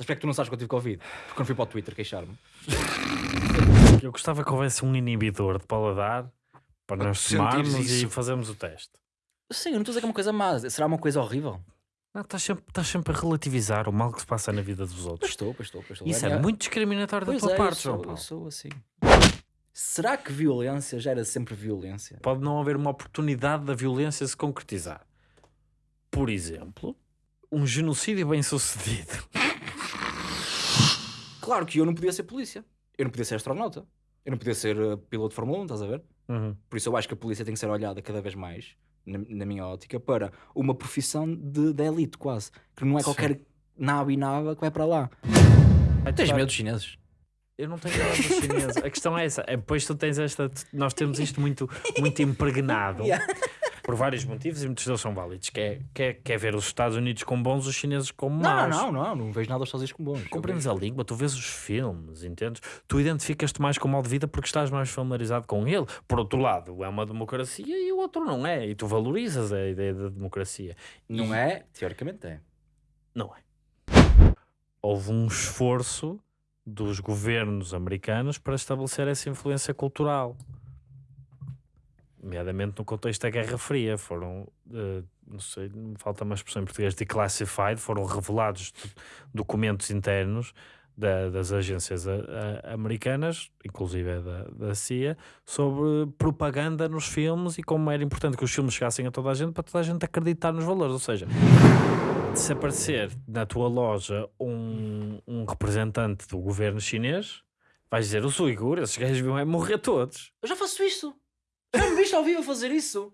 Sabes porque é que tu não sabes que eu tive Covid? Porque não fui para o Twitter queixar-me. Eu gostava que houvesse um inibidor de paladar para Para nós tomarmos e fazermos o teste. Sim, eu não estou a dizer que é uma coisa má. Será uma coisa horrível? Não, estás sempre, estás sempre a relativizar o mal que se passa na vida dos Pois outros. estou, pois estou, pois estou. Isso é minha- muito discriminatório da Pois tua é, parte, João sou, Paulo. eu sou assim. Será que violência gera sempre violência? Pode não haver uma oportunidade da violência se concretizar. Por exemplo, um genocídio bem sucedido. Claro que eu não podia ser polícia. Eu não podia ser astronauta. Eu não podia ser uh, piloto de Fórmula 1, estás a ver? Uhum. Por isso eu acho que a polícia tem que ser olhada cada vez mais, na, na minha ótica, para uma profissão de, de elite, quase. Que não é Sim. qualquer nabo e naba que vai para lá. Tens medo dos chineses? Eu não tenho nada dos chineses. A questão é essa. É, Depois tu tens esta. Nós temos isto muito, muito impregnado Yeah. Por vários motivos e muitos deles são válidos. Que é, que é, que é ver os Estados Unidos como bons, os chineses como Não, maus. não, não, não, não vejo nada aos Estados Unidos como bons. Compreendes a língua, tu vês os filmes, entendes? Tu identificas-te mais com o modo de vida porque estás mais familiarizado com ele. Por outro lado, é uma democracia e o outro não é. E tu valorizas a ideia da democracia. Não é? Teoricamente é. Não é. Houve um esforço dos governos americanos para estabelecer essa influência cultural. Nomeadamente no contexto da Guerra Fria. Foram, eh, não sei, falta uma expressão em português, declassified, foram revelados do- documentos internos da- das agências a- a- americanas, inclusive da, da CIA, sobre propaganda nos filmes e como era importante que os filmes chegassem a toda a gente para toda a gente acreditar nos valores. Ou seja, se aparecer na tua loja um, um representante do governo chinês, vais dizer os uigures, esses gajos vão é morrer todos. Eu já faço isso. Já me viste ao vivo a fazer isso?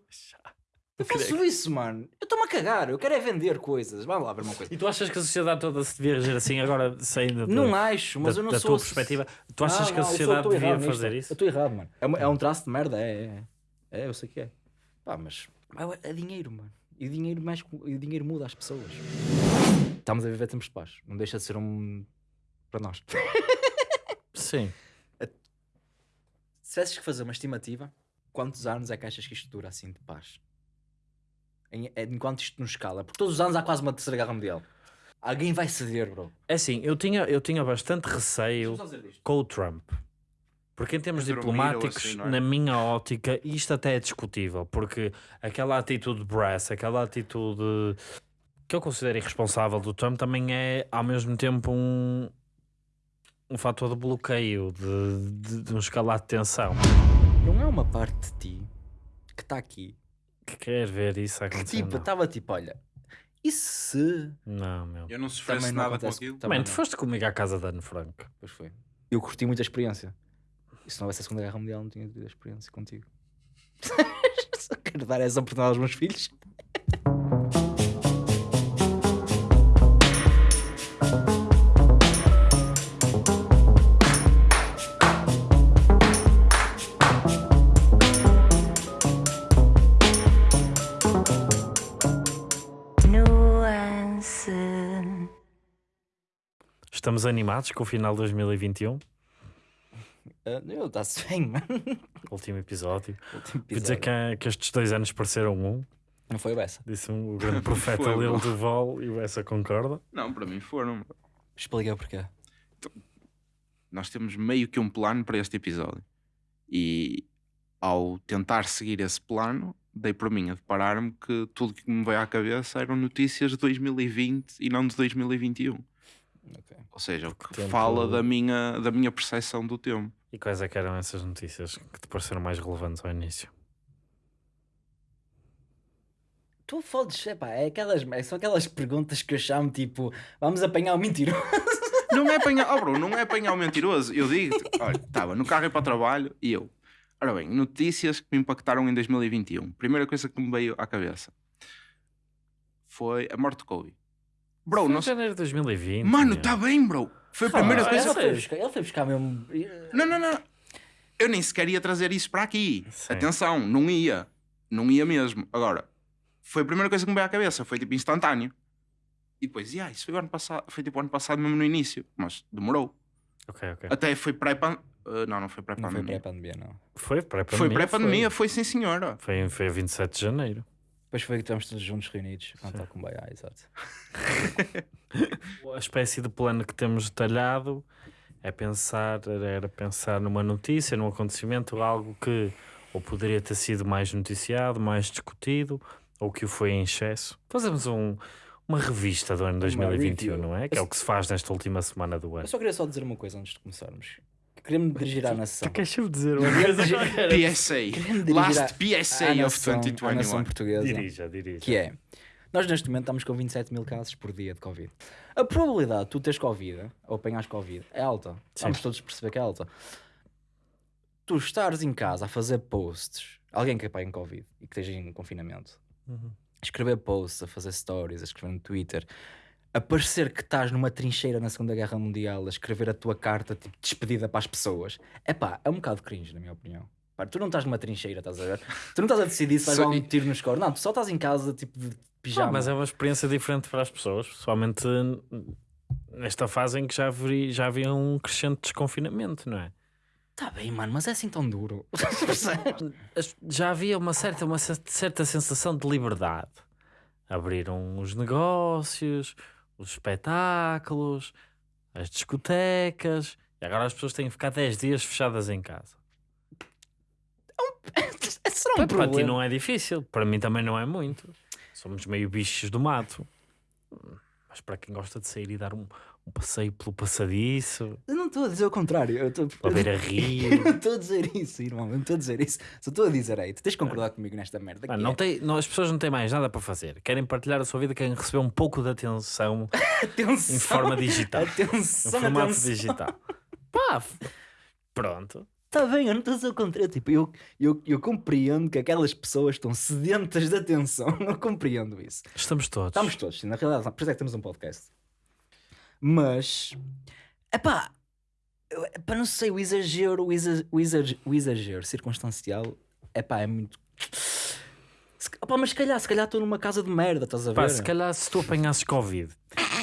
Eu faço isso, mano. Eu estou-me a cagar. Eu quero é vender coisas. Vamos lá ver uma coisa. E tu achas que a sociedade toda se devia reger assim agora, saindo Não acho, mas da, eu não da sou... tua perspectiva? Tu achas Não, que a eu sou- sociedade devia nisto. fazer Eu isso? estou errado, mano. É, uma- é um traço de merda, é, é. É, eu sei que é. Pá, mas é, é dinheiro, mano. E o dinheiro, mais, e o dinheiro muda as pessoas. Estamos a viver tempos de paz. Não deixa de ser um... Para nós. Sim. Se tivesses que fazer uma estimativa, quantos anos é que achas que isto dura assim de paz? Em, é- enquanto isto não escala. Porque todos os anos há quase uma terceira guerra mundial. Alguém vai ceder, bro. É assim, eu tinha, eu tinha bastante receio com o Trump. Porque em termos diplomáticos, assim, é? na minha ótica, isto até é discutível, porque aquela atitude brass, aquela atitude que eu considero irresponsável do Trump também é ao mesmo tempo um, um fator de bloqueio, de, de, de um escalar de tensão. Não é uma parte de ti que está aqui. Que quer ver isso Que acontecer? tipo, não. estava tipo, olha. E se. não, meu. Eu não sofresse não nada com aquilo. Também tu foste comigo à casa da Anne Frank. Pois foi. Eu curti muito a experiência. E se não houvesse a Segunda Guerra Mundial, não tinha tido a experiência contigo. Só quero dar essa oportunidade aos meus filhos. Estamos animados com o final de 2021, Ah, eu está-se bem, mano. último episódio. Último Vou dizer episódio. que, que estes dois anos pareceram um. Não foi o Bessa. Disse um, o grande profeta Lil. Duval e o essa concorda. Não, para mim foram. Expliquei o porquê. Nós temos meio que um plano para este episódio. E ao tentar seguir esse plano, dei por mim a deparar-me que tudo que me veio à cabeça eram notícias de 2020 e não de 2021. Ok. Ou seja, o que tempo- fala da minha, da minha percepção do tempo. E quais é que eram essas notícias que te pareceram mais relevantes ao início? Tu fodes, epá, é aquelas, é- são aquelas perguntas que eu chamo tipo, vamos apanhar o mentiroso. Não é apanhar, oh bro, não é apanhar o mentiroso. Eu digo, olha, estava no carro e para o trabalho e eu. Ora bem, notícias que me impactaram em 2021. Primeira coisa que me veio à cabeça foi a morte de Kobe. Bro, Foi não em sei. janeiro de 2020. Mano, está bem, bro. Foi a primeira Ah, coisa. ele, foi buscar, ele foi buscar mesmo. Não, não, não. Eu nem sequer ia trazer isso para aqui. Sim. Atenção, não ia. Não ia mesmo. Agora, foi a primeira coisa que me veio à cabeça. Foi tipo instantâneo. E depois, yeah, isso foi o ano passado. Foi tipo o ano passado mesmo no início. Mas demorou. Ok, ok. Até foi pré-pandemia. não, não foi Não foi pré-pandemia. pré-pandemia, não. Foi pré-pandemia. Foi pré-pandemia, foi sim senhora. Foi, foi a 27 de janeiro. Depois foi que estivemos todos juntos reunidos cantar com Baia, exato. A espécie de plano que temos detalhado é pensar, era pensar numa notícia, num acontecimento, algo que ou poderia ter sido mais noticiado, mais discutido, ou que o foi em excesso. Fazemos um, uma revista do ano 2021, review. não é? Que é o que se faz nesta última semana do Eu ano. só queria só dizer uma coisa antes de começarmos. Queria-me dirigir à nação. Tu queres dizer uma coisa? PSA. Last PSA à of nação- à nação 2021. portuguesa. Dirija, dirija. Que é, nós neste momento estamos com 27 mil casos por dia de Covid. A probabilidade de tu teres Covid ou apanhares Covid é alta. Vamos todos perceber que é alta. Tu estares em casa a fazer posts, alguém que apanhe Covid e que esteja em confinamento, Uhum. a escrever posts, a fazer stories, a escrever no Twitter, a parecer que estás numa trincheira na Segunda Guerra Mundial, a escrever a tua carta tipo despedida para as pessoas, é pá, é um bocado cringe, na minha opinião. Pá, tu não estás numa trincheira, estás a ver? Tu não estás a decidir se vais dar um tiro no score. Não, tu só estás em casa, tipo de pijama. Ah, mas é uma experiência diferente para as pessoas, pessoalmente nesta fase em que já, vi, já havia um crescente desconfinamento, não é? Tá bem, mano, mas é assim tão duro. Já havia uma certa, uma cer- certa sensação de liberdade. Abriram os negócios, os espetáculos, as discotecas, e agora as pessoas têm que ficar 10 dias fechadas em casa. é só um Para ti problema. não é difícil, para mim também não é muito. Somos meio bichos do mato. Mas para quem gosta de sair e dar um, um passeio pelo passadiço, Eu não estou a dizer o contrário. Eu estou a beira Eu rio. não estou a dizer isso, irmão. Eu não estou a dizer isso. Só estou a dizer aí. Tu tens de concordar comigo nesta merda. Mano, que não é- tem, não, as pessoas não têm mais nada para fazer. Querem partilhar a sua vida, querem receber um pouco de atenção Atenção. em forma digital. em Atenção, formato atenção. digital. Pá, pronto. Está bem, eu não estou a dizer o contrário. Tipo, eu, eu, eu compreendo que aquelas pessoas estão sedentas de atenção. Eu compreendo isso. Estamos todos. Estamos todos, sim, na realidade, por isso é que temos um podcast. Mas, epá, epá, não sei, o exagero, o, exa, o, exagero, o exagero circunstancial, epá, é muito. Se, epá, mas se calhar, se calhar estou numa casa de merda, estás a ver? Pá, se calhar se tu apanhasses Covid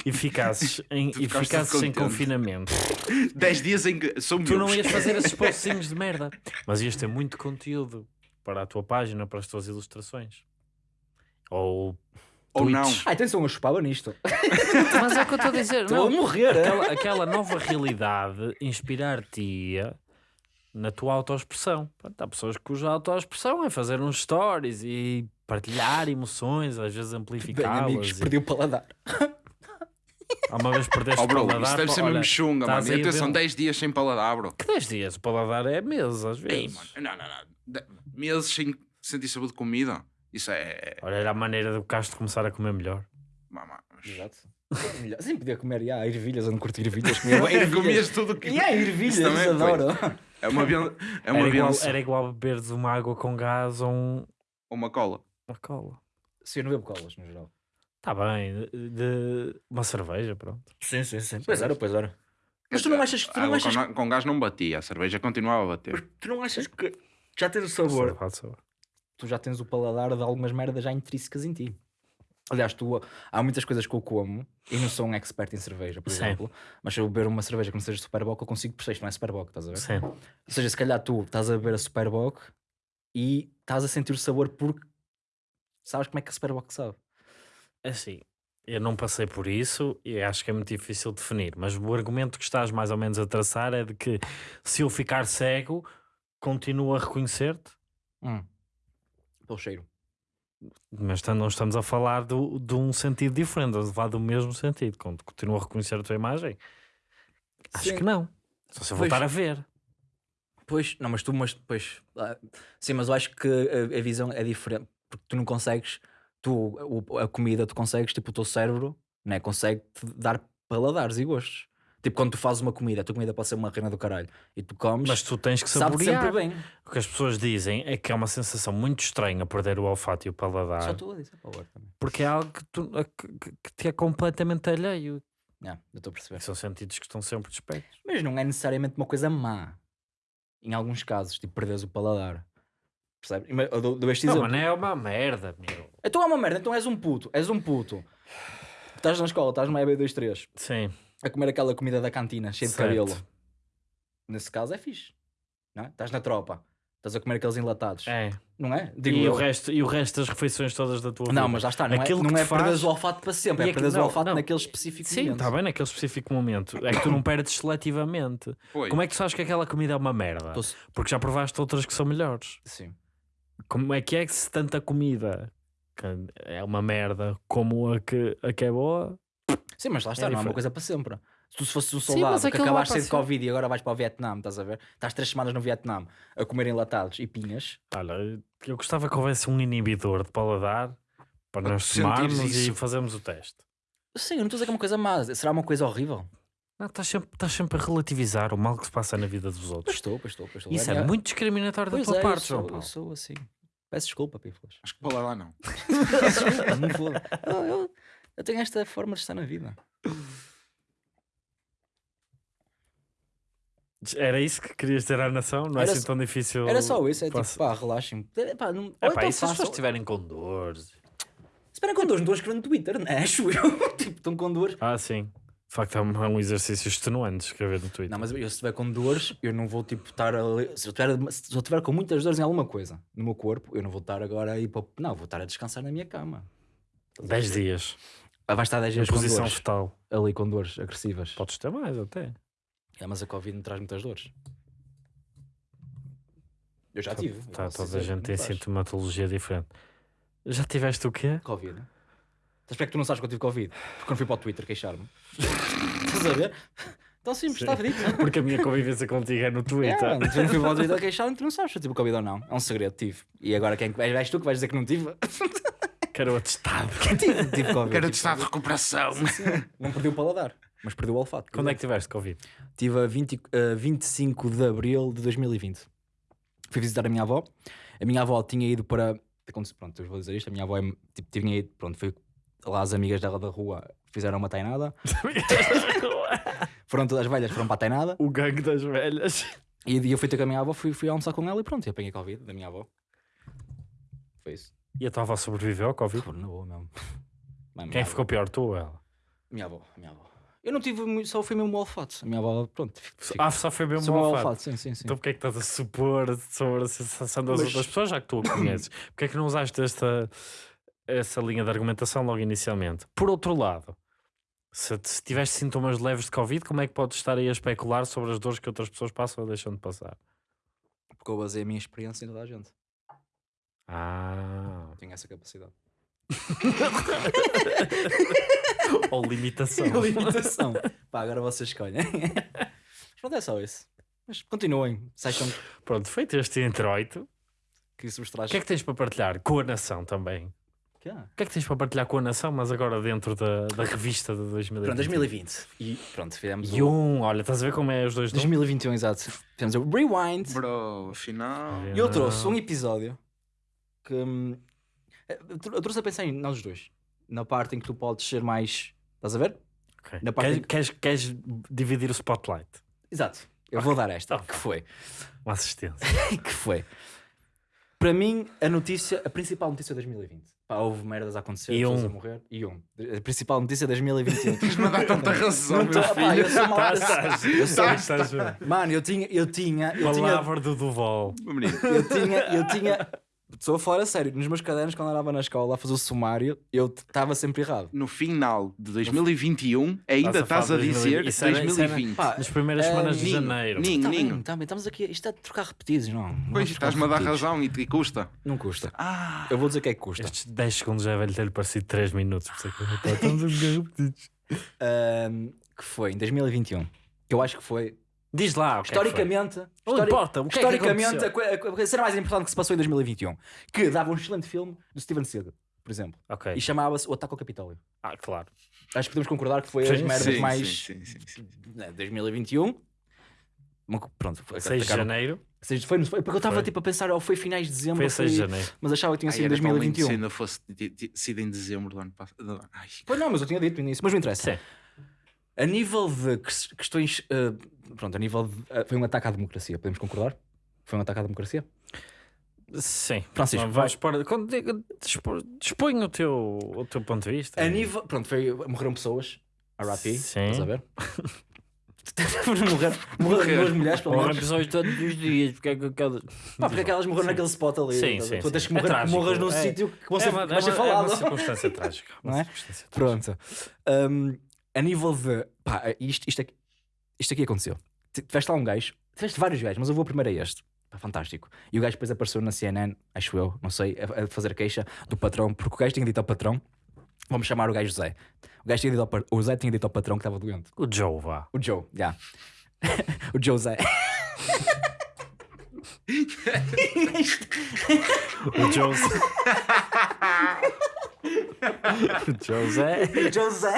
e ficasses em, e ficasses em confinamento, 10 dias em que são tu não ias fazer esses postinhos de merda, mas ias ter muito conteúdo para a tua página, para as tuas ilustrações. Ou Ou não. Ah, atenção, eu chupava nisto. Mas é o que eu estou a dizer. Estou a morrer, é? aquela, aquela nova realidade inspirar-te na tua autoexpressão. Há pessoas cuja autoexpressão é fazer uns stories e partilhar emoções, às vezes Bem, amplificá-las. amigos, e- perdi o paladar. Há uma vez perdeste Oh, o bro, paladar. isso deve ser olha, mesmo chunga, mano. Atenção, ver- 10 dias sem paladar, bro. Que 10 dias? O paladar é meses, às Ei, vezes. mano. Não, não, não. De- Meses sem sentir sabor de comida. Isso é. Olha, era a maneira do Castro começar a comer melhor. Mamá. Exato. Sim, podia comer, já, ervilhas, eu não curto ervilhas. Comia ervilhas. Comias tudo que. E há ervilhas, também, adoro. É uma, ben... é uma era, igual, benção. era igual beberes uma água com gás ou um- Ou uma cola. uma cola. Sim, eu não bebo colas, no geral. Está bem, de, de- uma cerveja, pronto. Sim, sim, sim. Pois era, pois era. Mas tu não achas, tu não achas, com, com gás não batia, a cerveja continuava a bater. tu não achas que já tens o sabor, Sabor, sabor. Tu já tens o paladar de algumas merdas já intrínsecas em ti. Aliás, tu, há muitas coisas que eu como e não sou um expert em cerveja, por Sim. exemplo, mas se eu beber uma cerveja que não seja Superboc, eu consigo perceber não é Superboc, estás a ver? Sim. Ou seja, se calhar tu estás a beber a Superboc e estás a sentir o sabor porque sabes como é que a Superboc sabe. Assim, eu não passei por isso e acho que é muito difícil definir, mas o argumento que estás mais ou menos a traçar é de que se eu ficar cego, continuo a reconhecer-te, Hum. Pelo cheiro. mas não estamos a falar do, de um sentido diferente, a falar do mesmo sentido. Quando continuo a reconhecer a tua imagem, acho Sim. que não. Só se eu Pois. voltar a ver. Pois, não, mas tu, mas depois, ah, sim, mas eu acho que a, a visão é diferente, porque tu não consegues, tu, o- a comida, tu consegues, tipo, o teu cérebro, né, consegue te dar paladares e gostos. Tipo, quando tu fazes uma comida, a tua comida pode ser uma reina do caralho e tu comes, Mas tu tens que sabe saborear. sempre bem. O que as pessoas dizem é que é uma sensação muito estranha perder o olfato e o paladar, Só estou a dizer para o ar também. porque é algo que, tu- a- que- que- te é completamente alheio. Yeah, eu estou a perceber. São sentidos que estão sempre despertos. Mas não é necessariamente uma coisa má. Em alguns casos, tipo, perderes o paladar. Percebes? Eu dou, dou este Não, exemplo. mas não é uma merda, meu. Então é uma merda, então és um puto, és um puto. Estás na escola, estás numa EB23, Sim. A comer aquela comida da cantina, cheia de Certo. cabelo. Nesse caso é fixe. Não é? Estás na tropa, Estás a comer aqueles enlatados. É. Não é? Digo E eu. o, resto, e o resto das refeições todas da tua vida. Não, mas lá está. Não Aquilo é, não é faz- perderes o olfato para sempre. E É perderes o não, olfato não. naquele específico Sim, momento. está bem naquele específico momento. É que tu não perdes seletivamente. Pois. Como é que tu sabes que aquela comida é uma merda? Tô- Porque já provaste outras que são melhores. Sim. Como é que é que se tanta comida que é uma merda como a que, a que é boa? Sim, mas lá está, não é uma coisa para sempre. Se tu se fosses um Sim, soldado mas que acabaste de Covid e agora vais para o Vietnã, estás a ver? Estás três semanas no Vietnã a comer enlatados e pinhas. Olha, eu gostava que houvesse um inibidor de paladar para nós tomarmos e fazermos o teste. Sim, eu não estou a dizer que é uma coisa má. Será uma coisa horrível? Não, estás, sempre, estás sempre a relativizar o mal que se passa na vida dos Pois outros. estou, pois estou, pois estou. Isso é, muito discriminatório da Pois tua é, parte, eu João sou, Paulo. eu sou assim. Peço desculpa, Pífolas. Acho que para lá não. Desculpa, não. Eu, eu, tenho esta forma de estar na vida. Era isso que querias dizer à nação? Não é Era assim só- tão difícil. Era só isso, é tipo, Posso- pá, relaxem. É, pá, não, É pá, então e se as pessoas estiverem com dores? Esperem com dores, não estou a escrever no Twitter, não é? Acho eu. tipo, estão com dores. Ah, sim. De facto, é um é exercício extenuante escrever no Twitter. Não, mas eu se estiver com dores, eu não vou tipo estar a se eu tiver, se eu tiver com muitas dores em alguma coisa no meu corpo, eu não vou estar agora a ir para não, vou estar a descansar na minha cama. 10 dias. Ah, Vai estar 10 Em dias com posição dores, fetal. ali com dores agressivas. Podes ter mais até. É, mas a Covid me traz muitas dores. Eu já tive. eu Tá, toda a que gente tem sintomatologia diferente. Já tiveste o quê? Covid. Estás que tu não sabes que eu tive Covid? Porque não fui para o Twitter queixar-me. Estás a ver? Tão simples, Sim. estava dito. Porque a minha convivência contigo é no É, Twitter. tu não fui para o Twitter queixar-me, tu não sabes se eu tive Covid ou não. É um segredo, tive. E agora quem és tu que vais dizer que não tive? Quero o atestado. tive, tive Covid. Quero tive de estado de recuperação. Sim, sim. Não perdi o paladar, mas perdi o olfato. Quando é que tiveste Covid? Tive a 20, a 25 de abril de 2020. Fui visitar a minha avó. A minha avó tinha ido para. Pronto, eu vou dizer isto. A minha avó é, tipo, tinha ido. Pronto, foi lá as amigas dela da rua fizeram uma tainada. Foram todas as velhas, foram para a tainada. o gangue das velhas. E eu fui ter com a minha avó, fui, fui almoçar com ela e pronto, eu apanhei Covid da minha avó. Foi isso. E a tua avó sobreviveu ao Covid? Na boa mesmo. Mas Quem minha ficou pior, tu ou ela? avó- Minha avó, minha avó. Eu não tive muito, só fui mesmo o olfato. A minha avó, pronto. fico- Ah, só foi mesmo só um o olfato. olfato, sim, sim, sim. Então porquê é que estás a supor sobre a sensação das Mas- outras pessoas, já que tu a conheces? Porquê é que não usaste esta, essa linha de argumentação logo inicialmente? Por outro lado, se, se tiveste sintomas leves de Covid, como é que podes estar aí a especular sobre as dores que outras pessoas passam ou deixam de passar? Porque eu basei a minha experiência em toda a gente. Ah, tenho essa capacidade. ou limitação. Limitação. Pá, agora vocês escolhem. Mas pronto, é só isso. Mas continuem. Se acham Pronto, feito este introito, que isso vos traz. o que é que tens para partilhar com a nação também? Que é? O que é que tens para partilhar com a nação, mas agora dentro da, da revista de 2020? Pronto, 2020. E pronto, fizemos E o... um, olha, estás a ver como é os dois números? 2021, exato. Fizemos o Rewind. Bro, afinal. É. E eu trouxe um episódio que hum, eu trou- eu trouxe a pensar em nós dois. Na parte em que tu podes ser mais. Estás a ver? Ok. Na parte Queres, que- queres, queres dividir o spotlight? Exato. Eu vou dar esta. Ok. Que foi? Uma assistência. que foi? Para mim, a notícia, a principal notícia de 2020. Pá, houve merdas a acontecer, E pessoas um. a morrer. E um. A principal notícia de 2021. Mas dá tanta razão, Não meu tô- pá, filho. eu sou mal. Tá, eu sou- eu sou- Estás, estás a ver? Mano, eu tinha, eu tinha, eu tinha, Palavra do Duval. Eu tinha, eu tinha. Estou a falar a sério. Nos meus cadernos, quando andava na escola a fazer o sumário, eu estava sempre errado. no final de 2021, Estás ainda a estás a dizer 2020. Isso era- isso era- 2020. Pá, Nas primeiras É, semanas de janeiro. ninho. Tá Ninho. bem, tá estamos aqui. Isto é de trocar repetidos, não. Pois, estás-me a dar razão e, e custa. Não custa. Ah, Eu vou dizer o que é que custa. Estes 10 segundos já velho ter-lhe parecido 3 minutos. Por isso é que eu- estamos a repetidos. Que foi em 2021. Que eu acho que foi. Diz lá. o que é que foi. historicamente. Histori- importa, o que é que historicamente, a, a, a cena mais importante que se passou em 2021. Que dava um excelente filme do Steven Seagal, por exemplo. Ok. E chamava-se O Ataque ao Capitólio. Ah, claro. Acho que podemos concordar que foi Sim, as merdas sim, mais. sim, sim, sim, sim. né, 2021. Uma co- Pronto, foi, 6 de janeiro. Seis- foi, foi- porque eu estava tipo a pensar, ou foi finais de dezembro, Foi ou 6 de janeiro. mas achava que tinha sido em era tão lindo 2021. se ainda fosse sido em dezembro do ano passado. Pois não, mas eu tinha dito no início, mas não interessa. Sim. A nível de ques- questões. eh, pronto, a nível de. foi um ataque à democracia, podemos concordar? Foi um ataque à democracia? Sim. Francisco, diga- dispor- Dispõe o teu, o teu ponto de vista. A nível. Pronto, foi, morreram pessoas. RIP, Sim. estás a ver? morrer, morrer duas mulheres, pelo Morrem menos. pessoas todos os dias, porque é que cada... Pá, porque aquelas morreram naquele spot ali. Sim, sim, tu tens sim. que É morrer, trágico, morras num é. sítio que você é uma, vai ser é uma- é falado. uma circunstância trágica. uma Não é? circunstância trágica. Pronto. Um, a nível de. Pá, isto, isto, aqui, isto aqui aconteceu. Tiveste lá um gajo, tiveste vários gajos, mas eu vou primeiro a este. Pá, fantástico. E o gajo depois apareceu na CNN, acho eu, não sei, a, a fazer queixa do patrão, porque o gajo tinha dito ao patrão: vamos chamar o gajo Zé. O gajo tinha dito ao, o Zé tinha dito ao patrão que estava doente. O Joe, vá. O Joe, já. o Joe Zé. O Joe... o José... O José,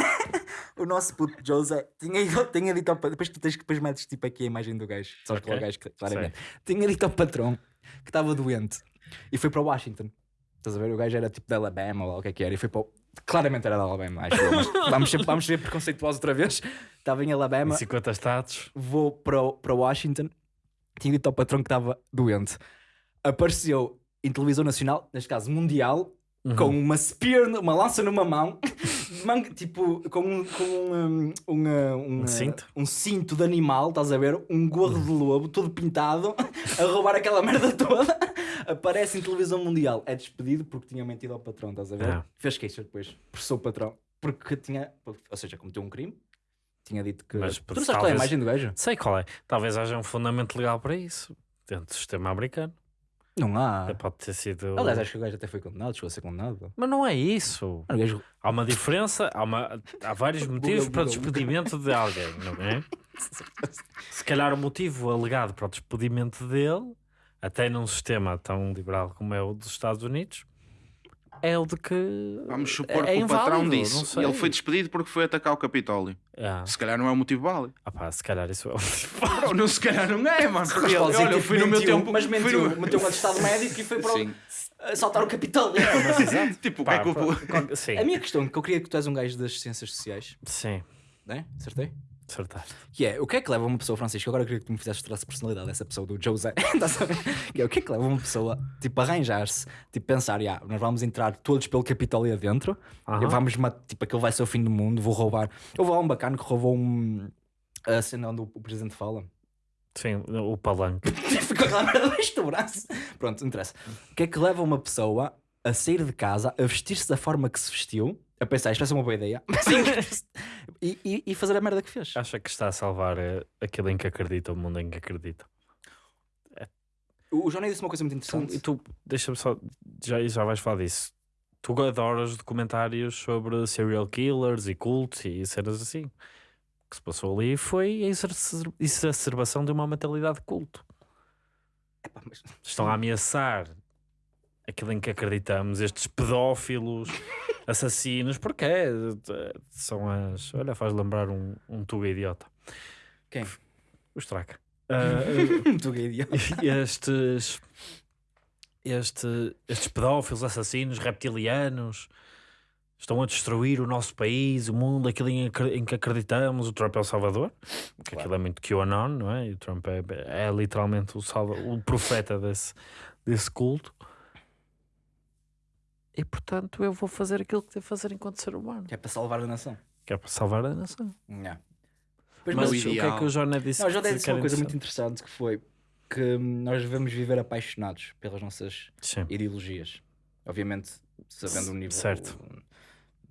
o nosso puto José, tinha, ido- tinha dito ao patrão. Depois tu tens que depois metes tipo aqui a imagem do gajo. Sabes qual é o Ok. gajo que claramente. Tinha dito ao patrão que estava doente e foi para Washington. Estás a ver? O gajo era tipo da Alabama ou o que é que era. E foi para. o- Claramente era da Alabama, acho eu. Mas vamos ser, vamos ser preconceituosos outra vez. Estava em Em Alabama, 50 estados. vou para, o- para Washington. Tinha dito ao patrão que estava doente. Apareceu em televisão nacional, neste caso mundial, Uhum. com uma spear, uma lança numa mão, manga- tipo, com um, com um, um, um, Um cinto? um cinto de animal, estás a ver? Um gorro de lobo, todo pintado, a roubar aquela merda toda. Aparece em televisão mundial. É despedido porque tinha mentido ao patrão, estás a ver? É. Fez queixa depois, processou o patrão, porque tinha, ou seja, cometeu um crime. Tinha dito que. Mas tu não sabes qual é a imagem do gajo? Sei qual é. Talvez haja um fundamento legal para isso. Dentro do sistema americano. Não há. Pode ter sido. Aliás, acho que o gajo até foi condenado, chegou a ser condenado. Mas não é isso. Gajo Há uma diferença, há, uma, há vários motivos para o despedimento de alguém, não é? Se calhar o motivo alegado para o despedimento dele, até num sistema tão liberal como é o dos Estados Unidos, é o de que. Vamos supor é que o patrão inválido, disse. não E sei. ele foi despedido porque foi atacar o Capitólio. Ah, Se calhar não é um motivo válido. ah pá, se calhar isso é o Bro, não, se calhar não é, mano. Porque ele, olha, eu fui no meu tempo. Mas mentiu, no- meteu um atestado médico e foi para o- Sim. assaltar o Capitólio. Tipo, o que Pá, é que o. pá, A minha questão, que eu queria que tu és um gajo das ciências sociais, sim, né? Acertei? Acertaste. Que é, o que é que leva uma pessoa, Francisco? Agora eu queria que tu me fizesse traço de personalidade dessa pessoa do José. Ver? Que é, o que é que leva uma pessoa, tipo, a arranjar-se, tipo, pensar, "Ya, nós vamos entrar todos pelo Capitólio adentro, Aham. vamos, ma- tipo, aquele vai ser o fim do mundo, vou roubar. Houve lá um bacana que roubou um. A cena onde o o presidente fala. Sim, o palanque. Ficou merda debaixo do braço. Pronto, não interessa. O que é que leva uma pessoa a sair de casa, a vestir-se da forma que se vestiu, a pensar, isto vai ser uma boa ideia, e, e, e fazer a merda que fez? Acha que está a salvar eh, aquilo em que acredita, o mundo em que acredita. O o Johnny disse uma coisa muito interessante. e tu, deixa-me só, já, já vais falar disso. Tu adoras documentários sobre serial killers e cultos e cenas assim. O que se passou ali foi a exacer- exacerbação de uma mentalidade de culto. Epá, mas- Estão a ameaçar aquilo em que acreditamos, estes pedófilos, assassinos, porque é, são as. Olha, faz lembrar um, um tuga idiota. Quem? O Straca. Ah, Tu gay idiota. estes, este, estes pedófilos, assassinos, reptilianos estão a destruir o nosso país, o mundo, aquilo em, que acreditamos. O Trump é o salvador, porque aquilo é muito QAnon, não é? E o Trump é, é literalmente o, salva, o profeta desse, desse culto. E portanto eu vou fazer aquilo que devo fazer enquanto ser humano, Que é para salvar a nação. que é para salvar a nação. Yeah. Pois, Mas o o que é que o Joné disse? Não, que disse uma coisa muito interessante? que foi que hum, nós devemos viver apaixonados pelas nossas Sim. ideologias. Obviamente, sabendo o nível. Certo.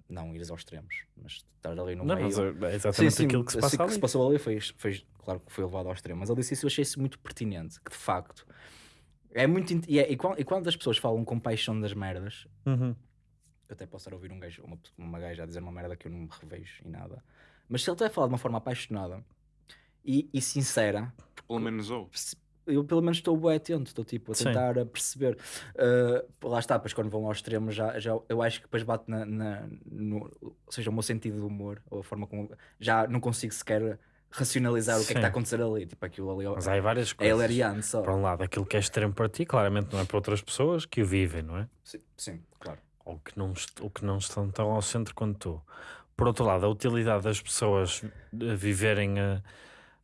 Não ires aos extremos, mas estar ali no Não, meio. mas é exatamente aquilo que se assim passa que ali. se passou ali foi, foi, claro que foi levado ao extremo, mas ele disse isso eu achei isso muito pertinente, que de facto é muito e, é- e, quando, e quando as pessoas falam com paixão das merdas, Uhum. eu até posso estar a ouvir um gajo, uma, uma gaja a dizer uma merda que eu não me revejo em nada, mas se ele está a falar de uma forma apaixonada e, e sincera, Pelo menos ou. eu pelo menos estou bem atento, estou tipo a tentar a perceber. Uh, lá está, depois quando vão ao extremo, já, já, eu acho que depois bate na, na- no, ou seja, o meu sentido de humor, ou a forma como já não consigo sequer racionalizar o que é que Sim. está a acontecer ali. Tipo, aquilo ali Mas há várias é coisas. hilariante só. Para um lado, aquilo que é extremo para ti, claramente não é para outras pessoas que o vivem, não é? Sim, sim, claro. Ou que não, ou que não estão tão ao centro quanto tu. Por outro lado, a utilidade das pessoas eh, viverem a,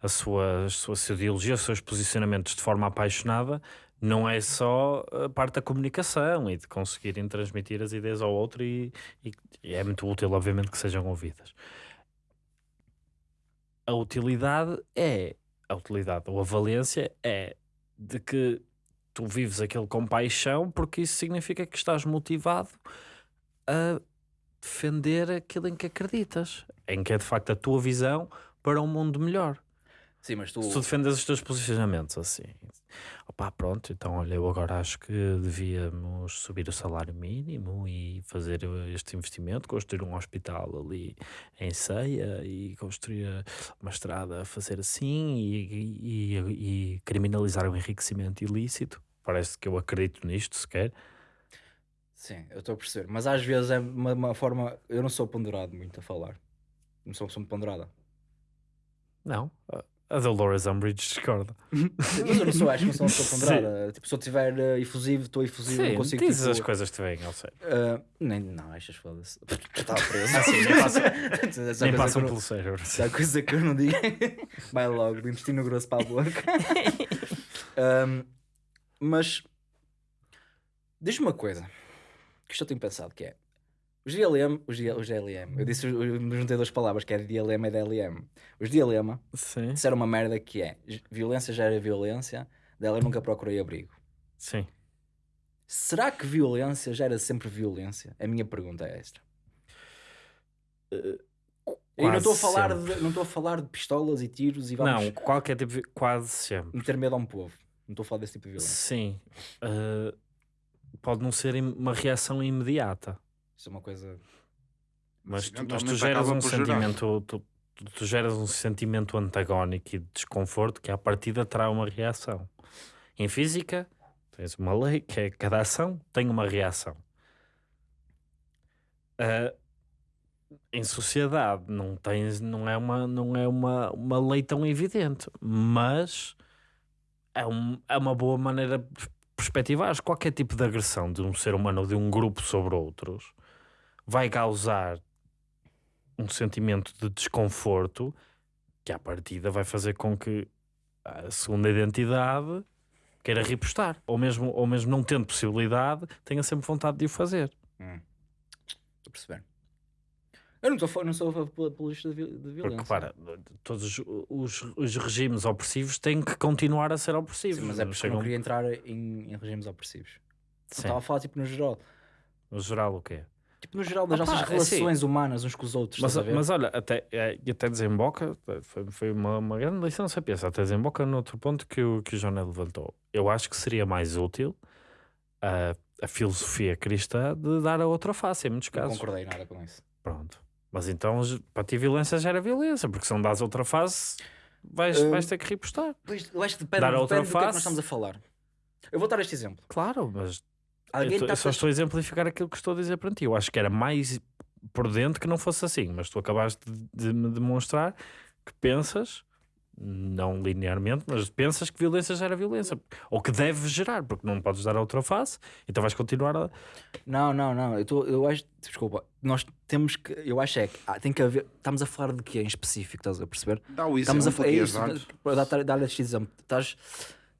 a sua, a sua ideologia, os seus posicionamentos de forma apaixonada, não é só a parte da comunicação e de conseguirem transmitir as ideias ao outro e, e- e é muito útil, obviamente, que sejam ouvidas. A utilidade é a utilidade ou a valência é de que tu vives aquilo com paixão porque isso significa que estás motivado a defender aquilo em que acreditas, em que é de facto a tua visão para um mundo melhor. Sim, mas tu. Se tu defendes os teus posicionamentos assim, opá, pronto, então olha, eu agora acho que devíamos subir o salário mínimo e fazer este investimento, construir um hospital ali em Ceia e construir uma estrada a fazer assim e, e, e, e criminalizar o enriquecimento ilícito. Parece que eu acredito nisto sequer. Sim, eu estou a perceber. Mas às vezes é uma, uma forma. Eu não sou ponderado muito a falar. Não sou uma pessoa ponderada. Não, a- Dolores Umbridge discorda. Mas eu não sou, acho que não sou uma pessoa ponderada. Tipo, se eu estiver eh, efusivo, estou efusivo, não Sim, consigo. dizes tipo, as coisas que te vêm ao sério. eh, nem, não, estas foda-se. Estava preso. Ah, sim, nem passam- Essa Nem passam pelo cérebro. não- essa coisa que eu não digo. Vai logo, do intestino grosso para a boca. Ahm, mas diz-me uma coisa que isto eu tenho pensado que é os DLM, os, D- os DLM, eu disse, eu juntei duas palavras que é DLM e DLM. Os DLM Sim, disseram uma merda que é violência gera violência, dela nunca procurei abrigo. sim. Será que violência gera sempre violência? A minha pergunta é esta. Eu não estou a falar sempre. de, não estou a falar de pistolas e tiros e vamos Não, qualquer tipo, de- quase sempre. meter medo a um povo. Não estou a falar desse tipo de violência. Sim. Uh, pode não ser uma reação imediata, Isso é uma coisa. mas, tu, mas tu geras um sentimento. Tu, tu- tu geras um sentimento antagónico e de desconforto que à partida terá uma reação. Em física, tens uma lei que é cada ação tem uma reação. Uh, em sociedade não tens não é uma não é uma, uma lei tão evidente mas é, um, é uma boa maneira de perspectivar qualquer tipo de agressão de um ser humano ou de um grupo sobre outros vai causar um sentimento de desconforto que à partida vai fazer com que a segunda identidade queira repostar ou mesmo, ou mesmo não tendo possibilidade tenha sempre vontade de o fazer Hum. Estou a perceber. Eu não, fa- não sou apologista de, de violência. Porque, para, todos os, os, regimes opressivos têm que continuar a ser opressivos. Sim, mas é porque eu Chegam- não queria entrar em, em regimes opressivos. Sim. Estava a falar tipo no geral. No geral, o quê? Tipo no geral das Ah, nossas é relações humanas uns com os outros. Mas, estás a ver? mas olha, até, é, e até desemboca, foi, foi uma, uma grande lição de sapiência, até desemboca no outro ponto que o, que o Joné levantou. Eu acho que seria mais útil a, a filosofia cristã de dar a outra face, em muitos não casos. concordei nada com isso. Pronto. Mas então, para ti, violência gera violência, porque se não dás outra face, vais, Uh, vais ter que repostar. Pois, eu acho que depende, Dar a depende outra do que é que face. nós estamos a falar. Eu vou dar este exemplo. Claro, mas Alguém eu, tô- está eu só estou a exemplificar aquilo que estou a dizer para ti. Eu acho que era mais prudente que não fosse assim, mas tu acabaste de, de me demonstrar que pensas, não linearmente, mas pensas que violência gera violência, ou que deve gerar, porque não podes dar a outra face, então vais continuar a. Não, não, não. Eu, tô, eu acho. Desculpa. Nós temos que. Eu acho é que ah, tem que haver. Estamos a falar de quê em específico? Estás a perceber? Dá o Estamos a exemplo é que isso, dar este exemplo. Estás,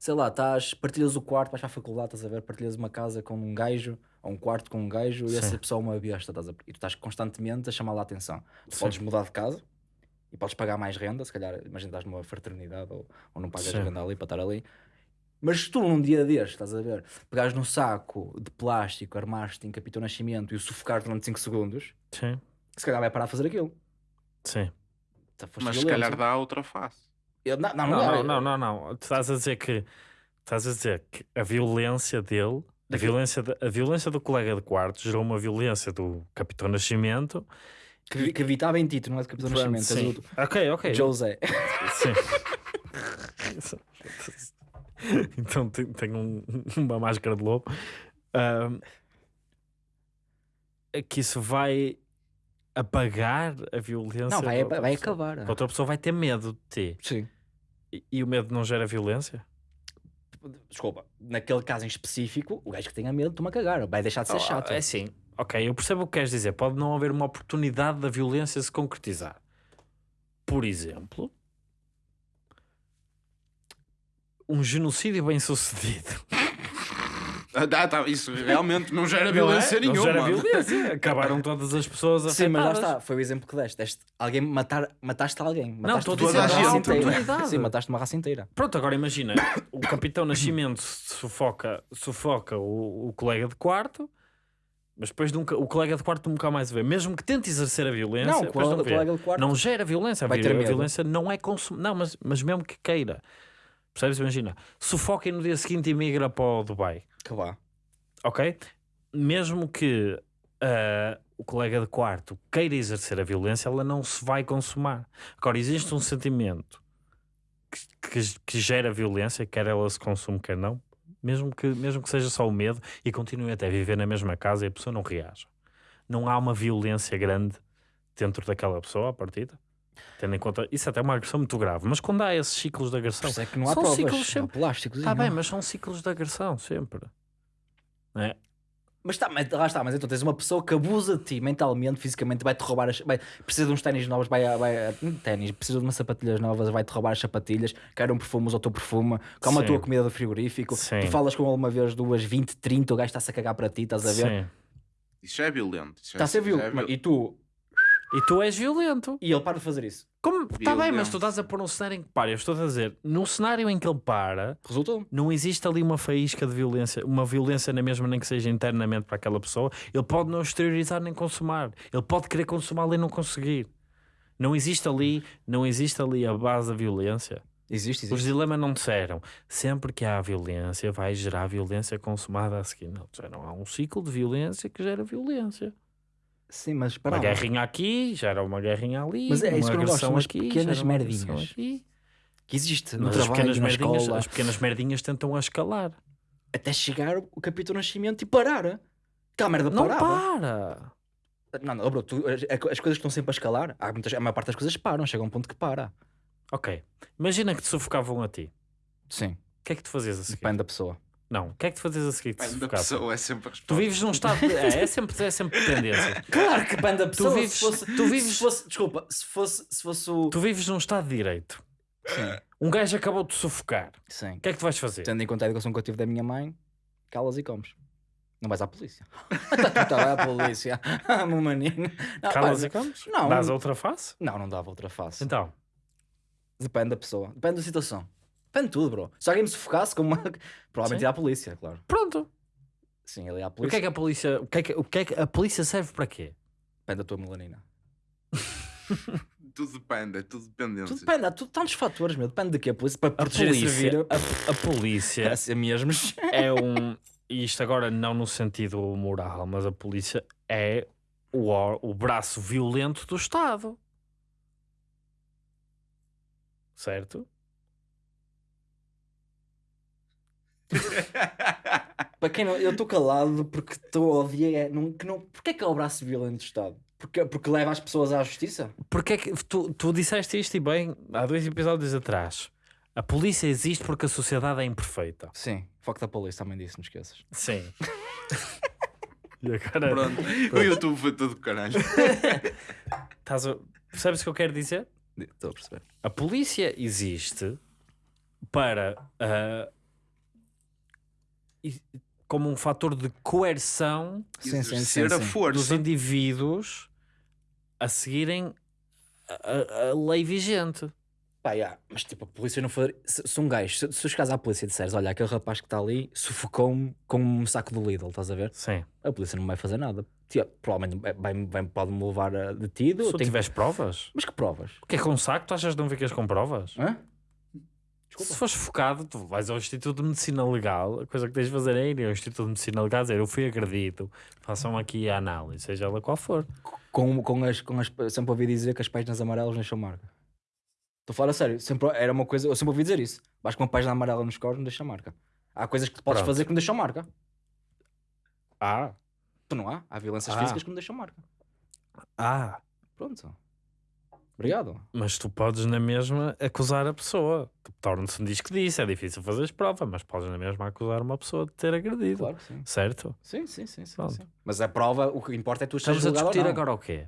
sei lá, estás, partilhas o quarto, vais para a faculdade, estás a ver, partilhas uma casa com um gajo, ou um quarto com um gajo, e Sim. essa pessoa é uma besta, estás a, e tu estás constantemente a chamar lá a atenção. Tu Sim. podes mudar de casa e podes pagar mais renda, se calhar, imagina, estás numa fraternidade ou, ou não pagas Sim. renda ali para estar ali. Mas se tu num dia destes, estás a ver, pegares num saco de plástico, armaste em Capitão Nascimento e o sufocar durante 5 segundos, Sim, se calhar vai parar a fazer aquilo. sim. Tá, Mas se calhar dá outra face. Eu- não, não, Não, não, não, não. Tu estás a dizer que estás a dizer que a violência dele, a violência, a violência do colega de quarto gerou uma violência do Capitão Nascimento. Que, que evitava em ti, tu não é de Capitão Nascimento, Sim. és o Ok, ok. José. Sim. então tem, tem um- uma máscara de lobo. Ahm, é que isso vai apagar a violência. Não, vai, vai acabar. A outra pessoa vai ter medo de ti. Sim. E, e o medo não gera violência? Desculpa, naquele caso em específico, o gajo que tenha medo, toma a cagar, vai deixar de ser Oh, chato. É assim, ok, eu percebo o que queres dizer. Pode não haver uma oportunidade da violência se concretizar. Por exemplo, um genocídio bem sucedido. Ah, tá, tá, isso realmente não gera Não é? violência Não nenhuma. gera violência. Acabaram todas as pessoas Sim, mas lá afetadas. está, foi o exemplo que deste. deste alguém matar, mataste alguém. Mataste estou a dizer uma a inteira. Sim, mataste uma raça inteira. Pronto, agora imagina, o Capitão Nascimento sufoca, sufoca o, o colega de quarto, mas depois nunca, o colega de quarto nunca mais vê. Mesmo que tente exercer a violência, Não, colega, não, colega de quarto. não gera violência. A, Vai ter a medo. violência não é consumo. Não, mas, mas mesmo que queira. Percebes? Imagina, sufoca e no dia seguinte emigra para o Dubai. Que. Ok? Mesmo que ah, o colega de quarto queira exercer a violência, ela não se vai consumar. Agora, existe um sentimento que, que- que gera violência, quer ela se consume, quer não, mesmo que, mesmo que seja só o medo e continue até a viver na mesma casa e a pessoa não reaja. Não há uma violência grande dentro daquela pessoa à partida. Tendo em conta, isso até é uma agressão muito grave, mas quando há esses ciclos de agressão, isso é que não há São provas. ciclos sempre. plásticos. está bem, mas são ciclos de agressão sempre. Não é? Mas, tá, mas lá está, mas então tens uma pessoa que abusa de ti mentalmente, fisicamente, vai-te roubar as. Vai, precisa de uns ténis novos, vai, vai hum, ténis, precisa de umas sapatilhas novas, vai-te roubar as sapatilhas, quer um perfume, usa o teu perfume, come a Sim. tua comida do frigorífico, Sim. tu falas com ele uma vez, duas, 20, 30, o gajo está-se a cagar para ti, estás a ver? Sim. Isso é violento. Isso Está a ser é violento. viol- E tu. E tu és violento. E ele para de fazer isso. Como? Está bem, mas tu estás a pôr um cenário em que para. Eu estou a dizer, num cenário em que ele para, Resultou. não existe ali uma faísca de violência, uma violência na mesma, nem que seja internamente para aquela pessoa. Ele pode não exteriorizar nem consumar. Ele pode querer consumá-la e não conseguir. Não existe ali, não existe ali a base da violência. Existe, Os existe. dilemas não disseram. Sempre que há violência, vai gerar violência consumada a seguir. Não, disseram. Há um ciclo de violência que gera violência. Sim, mas Uma para lá. guerrinha aqui, gera uma guerrinha ali. Mas é uma isso que eu não gosto, agressão umas aqui, pequenas uma merdinhas. Que existe no Mas as trabalho, pequenas, na merdinhas, escola, as pequenas merdinhas tentam a escalar. até chegar o capítulo nascimento e parar. Aquela merda Não parava. para! Não, não, bro, tu- as, as coisas que estão sempre a escalar, há muitas, a maior parte das coisas param, chega a um ponto que para. Ok. Imagina que te sufocavam a ti. Sim, O que é que tu fazias a seguir? depende da pessoa. Não. O que é que tu fazias a seguir que te Depende da sufocavam? pessoa, é sempre a Tu resposta. vives num estado de... É, é sempre, é sempre dependência. Claro que depende da pessoa. vives- se fosse, tu vives- se fosse, desculpa, se fosse, se fosse o. Tu vives num estado de direito. Sim, Um gajo acabou de sufocar. sim. O que é que tu vais fazer? Tendo em conta a educação que eu tive da minha mãe, calas e comes. Não vais à polícia. Vai à polícia. Meu maninho. Não, Calas e comes? não. Dás a outra face? Não, não dava outra face. Então, Depende da pessoa. Depende da situação. Depende de tudo, bro. Se alguém me sufocasse, como uma... provavelmente ia à polícia, claro. pronto. Sim, ele ia à O que polícia. é que a polícia... O que é que, o que, é que a polícia serve para quê? Depende da tua melanina. Tudo depende, é tudo dependente. Tudo depende, há tudo, tantos fatores, meu. Depende de quê? A polícia para A proteger polícia, a, a polícia a ser mesmos. é um. E isto agora não no sentido moral, mas a polícia é o, o braço violento do Estado. Certo? Para quem não, eu estou calado porque estou a odiar. Não, que não, porque é que é o braço violento do Estado? Porque, porque leva as pessoas à justiça? Porque é que tu, tu disseste isto e bem há dois episódios atrás. A polícia existe porque a sociedade é imperfeita. Sim, foco da polícia também disse, não esqueças. Sim. e agora Pronto, o YouTube foi tudo caralho. estás a... percebes o que eu quero dizer? Estou a perceber. A polícia existe para e- como um fator de coerção Sim, sim, sim, Exercer a sim. dos indivíduos a seguirem a, a- lei vigente. Pá, já, mas tipo, a polícia não foi. Se, se um gajo, se, se chegares à polícia e disseres, olha, aquele rapaz que está ali sufocou-me com um saco do Lidl, estás a ver? Sim. A polícia não vai fazer nada. Tia, provavelmente vai, vai, pode-me levar a detido. Se tu tiveres provas, Mas que provas? o que é com um saco? Tu achas que não ficas com provas? Hã? Se Desculpa. fores focado, tu vais ao Instituto de Medicina Legal, a coisa que tens de fazer é ir ao Instituto de Medicina Legal dizer eu fui agredido, façam aqui a análise, seja ela qual for. Com, com as, com as, sempre ouvi dizer que as páginas amarelas deixam marca. Estou a falar a sério, sempre, era uma coisa, eu sempre ouvi dizer isso. Vais com uma página amarela nos cornos, não deixa marca. Há coisas que tu podes Pronto. fazer que não deixam marca. Ah, Tu não há? Há violências Ah. físicas que não deixam marca. ah, Pronto. Obrigado. mas tu podes na mesma acusar a pessoa. Tu Torna-se um disco disso, é difícil fazeres prova, mas podes na mesma acusar uma pessoa de ter agredido. Claro que sim. Certo? Sim, sim, sim. sim, sim. Mas a prova, o que importa é tu Estamos a discutir agora o quê?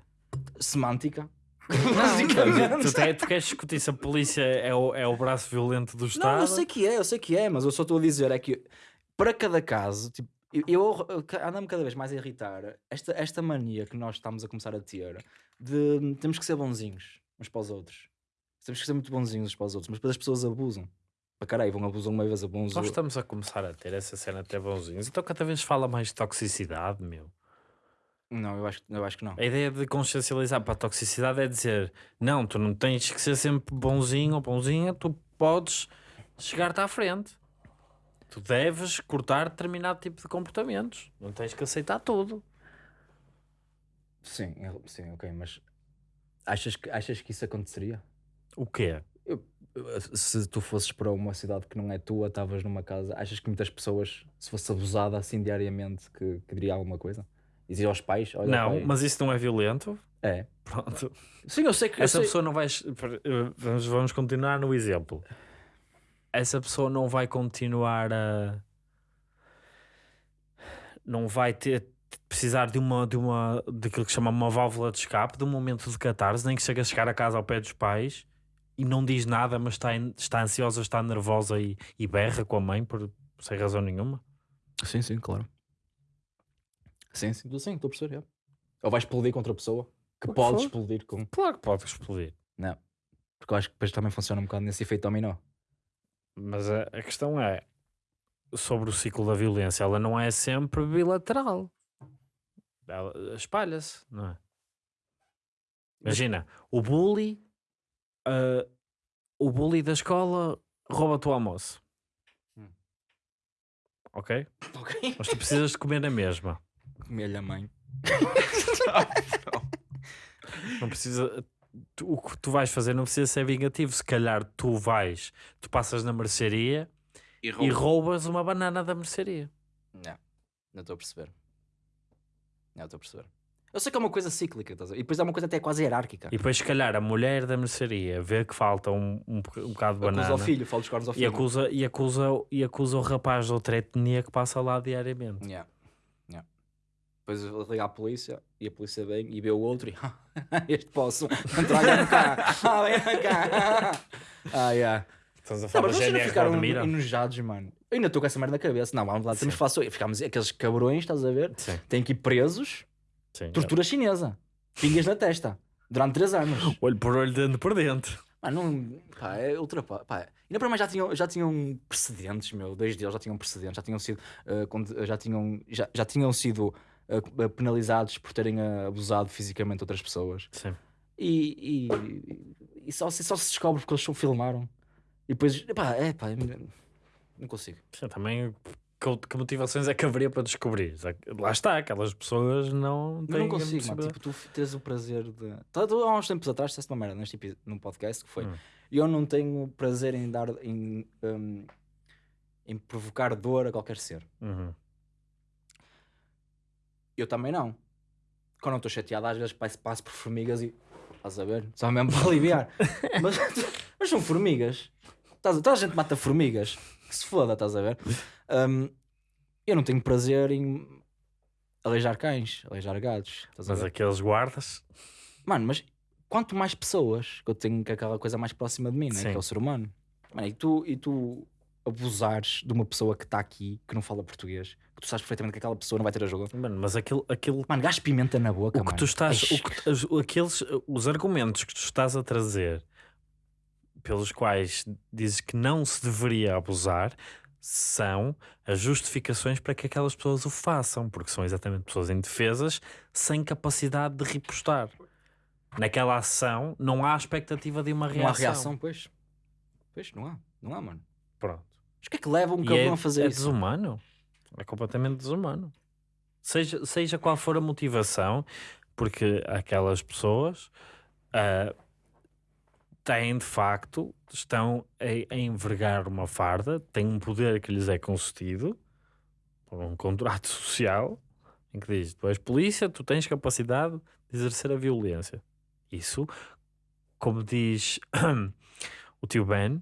Semântica. Não, tu, te- tu queres discutir se a polícia é o, é o braço violento do Estado? Não, eu sei que é, eu sei que é, mas eu só estou a dizer é que para cada caso, tipo, eu, eu, eu ando-me cada vez mais a irritar esta, esta mania que nós estamos a começar a ter de temos que ser bonzinhos uns para os outros. Temos que ser muito bonzinhos uns para os outros, mas depois as pessoas abusam. Para caralho, vão abusam uma vez, abusam. Nós estamos a começar a ter essa cena até bonzinhos. Então cada vez fala mais de toxicidade, meu. Não, eu acho, eu acho que não. A ideia de consciencializar para a toxicidade é dizer: não, tu não tens que ser sempre bonzinho ou bonzinha, tu podes chegar-te à frente. Tu deves cortar determinado tipo de comportamentos. Não tens que aceitar tudo. Sim, sim, ok, mas achas que, achas que isso aconteceria? O quê? Se tu fosses para uma cidade que não é tua, estavas numa casa, achas que muitas pessoas, se fosse abusada assim diariamente, que, que diria alguma coisa? Dizia aos pais? Olha, não, pai, mas isso não é violento. É. Pronto. Sim, eu sei que. eu Essa sei- pessoa não vai. Vamos, vamos continuar no exemplo. Essa pessoa não vai continuar a. Não vai ter. Precisar de uma, de uma, daquilo que se chama uma válvula de escape, de um momento de catarse, nem que chega a chegar a casa ao pé dos pais e não diz nada, mas está, está ansiosa, está nervosa e, e berra com a mãe por sem razão nenhuma. Sim, sim, claro. Sim, sim, sim, estou a perceber. é. Ou vais explodir contra a pessoa que pode for. explodir com. Claro que pode explodir. Não. Porque eu acho que depois também funciona um bocado nesse efeito dominó. Mas a, a questão é sobre o ciclo da violência, ela não é sempre bilateral. Ela espalha-se, não é? Imagina, o bully, ah, o bully da escola rouba-te o almoço. Hum. Ok? Ok. Mas tu precisas de comer na mesma. Comer-lhe a mãe. Não precisa. tu- o que tu vais fazer não precisa ser vingativo. Se calhar tu vais, tu passas na mercearia E e rouba. roubas uma banana da mercearia. Não, não estou a perceber. Não estou a perceber. Eu sei que é uma coisa cíclica, estás a e depois é uma coisa até quase hierárquica. E depois, se calhar, a mulher da mercearia vê que falta um, um, um bocado de Acusa banana ao filho, fala dos cornos ao e, filho. acusa, e, acusa, e acusa o rapaz de outra etnia que passa lá diariamente. Yeah. Yeah. Depois liga à polícia e a polícia vem e vê o outro e este posso entrar cá. Ah, cá. Ah, yeah. Estás a Não, falar mas da vocês não ficaram Admira? enojados, mano. Eu ainda estou com essa merda na cabeça. Não, vamos lá, temos Sim. que falar sobre Ficámos aqueles cabrões, estás a ver? Sim, Têm que ir presos. sim. Tortura chinesa. Pingas na testa. Durante 3 anos. Olho por olho, dentro por dentro. Pá, não. Pá, é ultrapa. Pá, ainda para mais já tinham, já tinham precedentes, meu. Dois deles já tinham precedentes. Já tinham sido. quando- já, tinham, já, já tinham sido ah, penalizados por terem abusado fisicamente de outras pessoas. Sim. E, e, e só, se- só se descobre porque eles só filmaram. E depois. Pá, é pá. Não consigo. Também que, que motivações é que haveria para descobrir? Lá está, aquelas pessoas não Eu têm não a consigo, mano. Tipo, tu tens o prazer de. Tá, tu, há uns tempos atrás, disseste uma merda neste num podcast que foi. Hum. Eu não tenho prazer em dar. Em, hum, em provocar dor a qualquer ser. Uhum. Eu também não. Quando eu estou chateado, às vezes passo, passo por formigas e. Estás a ver? Só mesmo para aliviar. mas, mas são formigas. Toda a gente mata formigas. Que se foda, estás a ver? Hum, eu não tenho prazer em aleijar cães, aleijar gatos. Mas aqueles guardas, Mano, mas quanto mais pessoas que eu tenho que aquela coisa mais próxima de mim, né? que é o ser humano. Mano, e tu, e tu abusares de uma pessoa que está aqui, que não fala português, que tu sabes perfeitamente que aquela pessoa não vai ter ajuda. mano, mas aquilo, aquilo Mano, gás pimenta na boca, o que mano. tu estás, o que, aqueles, os argumentos que tu estás a trazer pelos quais dizes que não se deveria abusar são as justificações para que aquelas pessoas o façam, porque são exatamente pessoas indefesas sem capacidade de repostar. Naquela ação não há expectativa de uma reação. Não há reação, pois. Pois, não há. Não há, mano. Pronto. Mas o que é que leva um cabrão é, a fazer é isso? desumano. É completamente desumano. Seja, seja qual for a motivação, porque aquelas pessoas ah, têm de facto, estão a, a envergar uma farda, têm um poder que lhes é concedido por um contrato social em que diz: tu és polícia, tu tens capacidade de exercer a violência. Isso, como diz o tio Ben,